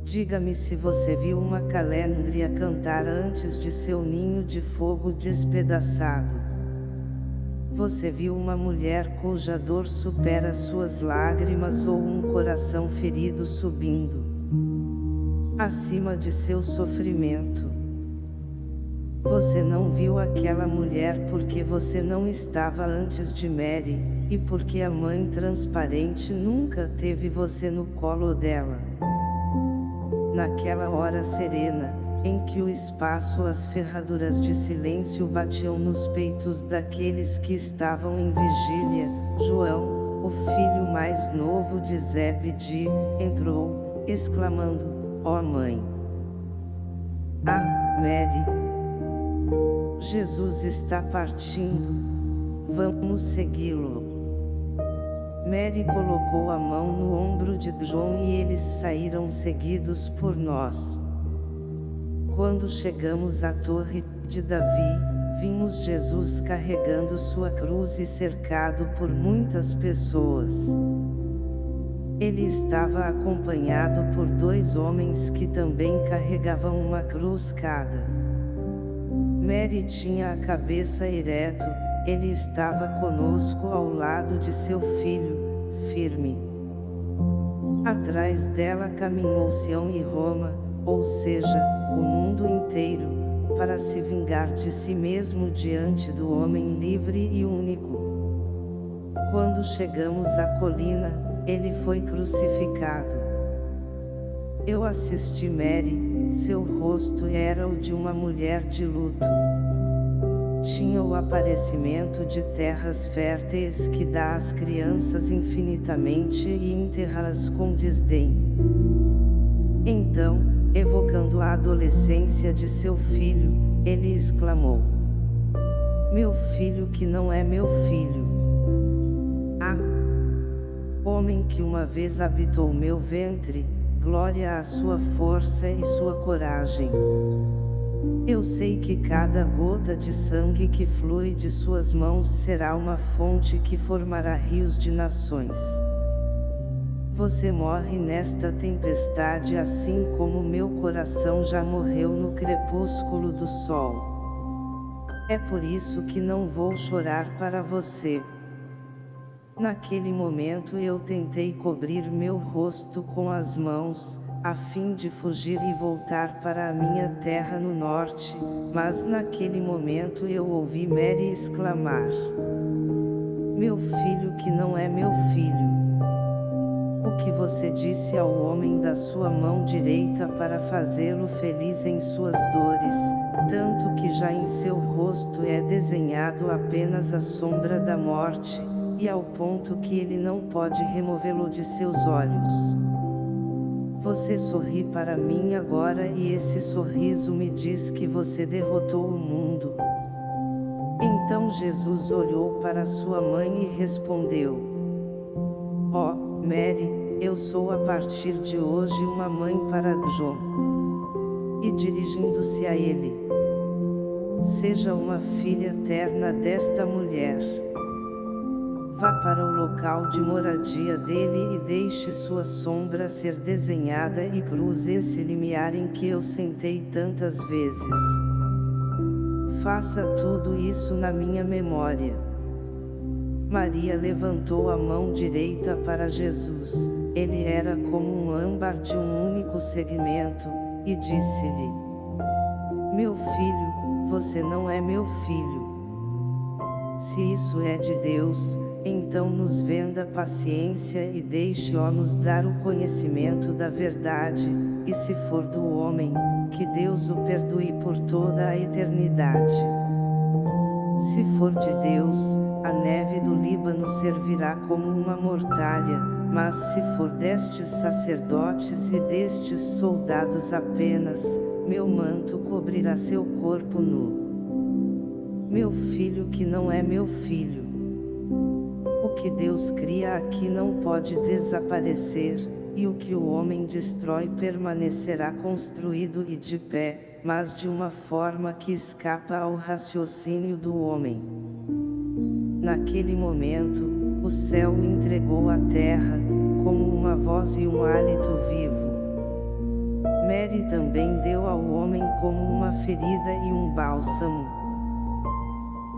Diga-me se você viu uma calêndria cantar antes de seu ninho de fogo despedaçado. Você viu uma mulher cuja dor supera suas lágrimas ou um coração ferido subindo acima de seu sofrimento. Você não viu aquela mulher porque você não estava antes de Mary, e porque a mãe transparente nunca teve você no colo dela. Naquela hora serena, em que o espaço as ferraduras de silêncio batiam nos peitos daqueles que estavam em vigília, João, o filho mais novo de Zebedi, entrou, exclamando, ó oh mãe! Ah, Mary! Jesus está partindo, vamos segui-lo. Mary colocou a mão no ombro de João e eles saíram seguidos por nós. Quando chegamos à torre de Davi, vimos Jesus carregando sua cruz e cercado por muitas pessoas. Ele estava acompanhado por dois homens que também carregavam uma cruz cada. Mary tinha a cabeça ereto, ele estava conosco ao lado de seu filho, firme. Atrás dela caminhou Sião e Roma, ou seja, o mundo inteiro, para se vingar de si mesmo diante do homem livre e único. Quando chegamos à colina, ele foi crucificado. Eu assisti Mary, seu rosto era o de uma mulher de luto. Tinha o aparecimento de terras férteis que dá às crianças infinitamente e enterra-as com desdém. Então, evocando a adolescência de seu filho, ele exclamou: Meu filho que não é meu filho. Ah! Homem que uma vez habitou meu ventre, glória à sua força e sua coragem. Eu sei que cada gota de sangue que flui de suas mãos será uma fonte que formará rios de nações. Você morre nesta tempestade assim como meu coração já morreu no crepúsculo do sol. É por isso que não vou chorar para você. Naquele momento eu tentei cobrir meu rosto com as mãos, a fim de fugir e voltar para a minha terra no norte, mas naquele momento eu ouvi Mary exclamar: Meu filho que não é meu filho. O que você disse ao homem da sua mão direita para fazê-lo feliz em suas dores, tanto que já em seu rosto é desenhado apenas a sombra da morte, e ao ponto que ele não pode removê-lo de seus olhos. Você sorri para mim agora e esse sorriso me diz que você derrotou o mundo. Então Jesus olhou para sua mãe e respondeu: oh, Mary, eu sou a partir de hoje uma mãe para John. E dirigindo-se a ele: Seja uma filha eterna desta mulher. Vá para o local de moradia dele e deixe sua sombra ser desenhada e cruze esse limiar em que eu sentei tantas vezes. Faça tudo isso na minha memória. Maria levantou a mão direita para Jesus, ele era como um âmbar de um único segmento, e disse-lhe: Meu filho, você não é meu filho. Se isso é de Deus, então nos venda paciência e deixe-o nos dar o conhecimento da verdade, e se for do homem, que Deus o perdoe por toda a eternidade. Se for de Deus, a neve do Líbano servirá como uma mortalha, mas se for destes sacerdotes e destes soldados apenas, meu manto cobrirá seu corpo nu. Meu filho que não é meu filho que Deus cria aqui não pode desaparecer, e o que o homem destrói permanecerá construído e de pé, mas de uma forma que escapa ao raciocínio do homem. Naquele momento, o céu entregou a terra, como uma voz e um hálito vivo. Mary também deu ao homem como uma ferida e um bálsamo.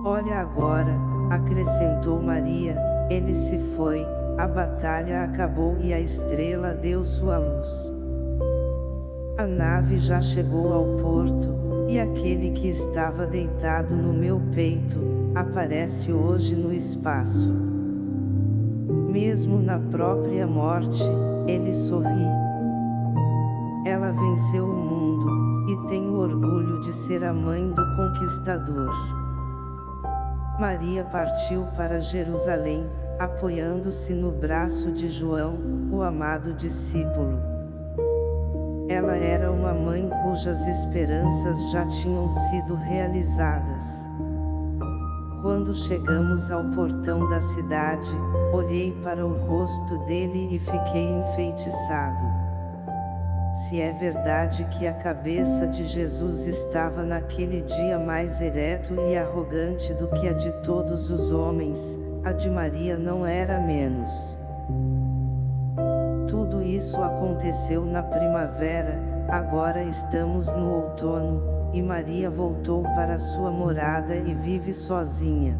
Olha agora, acrescentou Maria, ele se foi, a batalha acabou e a estrela deu sua luz. A nave já chegou ao porto, e aquele que estava deitado no meu peito, aparece hoje no espaço. Mesmo na própria morte, ele sorri. Ela venceu o mundo, e tem o orgulho de ser a mãe do conquistador. Maria partiu para Jerusalém, apoiando-se no braço de João, o amado discípulo. Ela era uma mãe cujas esperanças já tinham sido realizadas. Quando chegamos ao portão da cidade, olhei para o rosto dele e fiquei enfeitiçado. Se é verdade que a cabeça de Jesus estava naquele dia mais ereto e arrogante do que a de todos os homens, a de Maria não era menos. Tudo isso aconteceu na primavera, agora estamos no outono, e Maria voltou para sua morada e vive sozinha.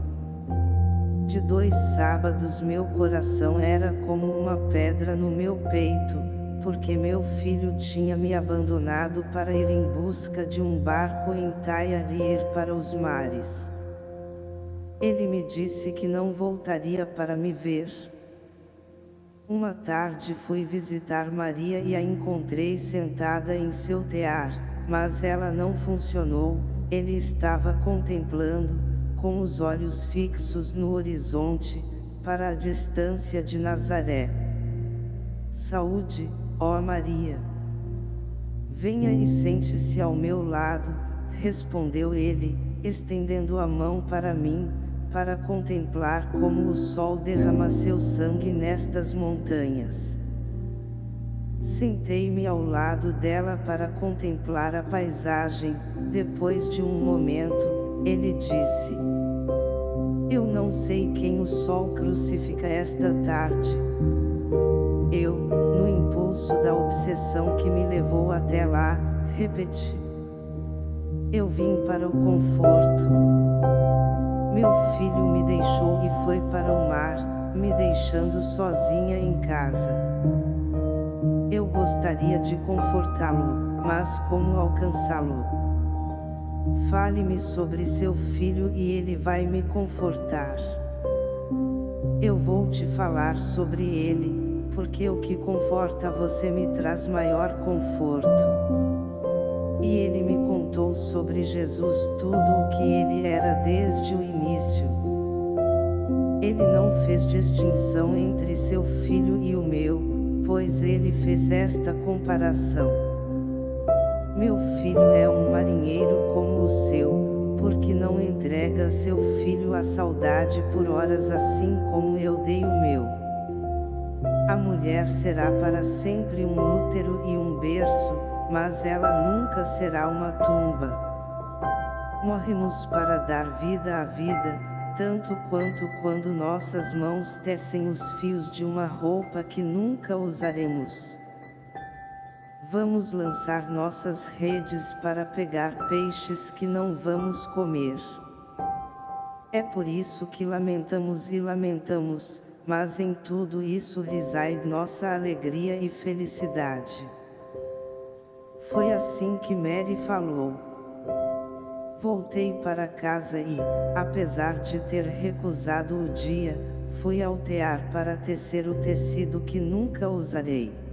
De dois sábados meu coração era como uma pedra no meu peito, porque meu filho tinha me abandonado para ir em busca de um barco em Tyre e ir para os mares. Ele me disse que não voltaria para me ver. Uma tarde fui visitar Maria e a encontrei sentada em seu tear, mas ela não funcionou, ele estava contemplando, com os olhos fixos no horizonte, para a distância de Nazaré. Saúde, ó Maria! Venha e sente-se ao meu lado, respondeu ele, estendendo a mão para mim, para contemplar como o sol derrama seu sangue nestas montanhas. Sentei-me ao lado dela para contemplar a paisagem, depois de um momento, ele disse: Eu não sei quem o sol crucifica esta tarde. Eu, no impulso da obsessão que me levou até lá, repeti. Eu vim para o conforto. Meu filho me deixou e foi para o mar, me deixando sozinha em casa. Eu gostaria de confortá-lo, mas como alcançá-lo? Fale-me sobre seu filho e ele vai me confortar. Eu vou te falar sobre ele, porque o que conforta você me traz maior conforto. E ele me contou sobre Jesus tudo o que ele era desde o início. Ele não fez distinção entre seu filho e o meu, pois ele fez esta comparação. Meu filho é um marinheiro como o seu, porque não entrega seu filho à saudade por horas assim como eu dei o meu. A mulher será para sempre um útero e um berço, mas ela nunca será uma tumba. Morremos para dar vida à vida, tanto quanto quando nossas mãos tecem os fios de uma roupa que nunca usaremos. Vamos lançar nossas redes para pegar peixes que não vamos comer. É por isso que lamentamos e lamentamos, mas em tudo isso reside nossa alegria e felicidade. Foi assim que Mary falou. Voltei para casa e, apesar de ter recusado o dia, fui ao tear para tecer o tecido que nunca usarei.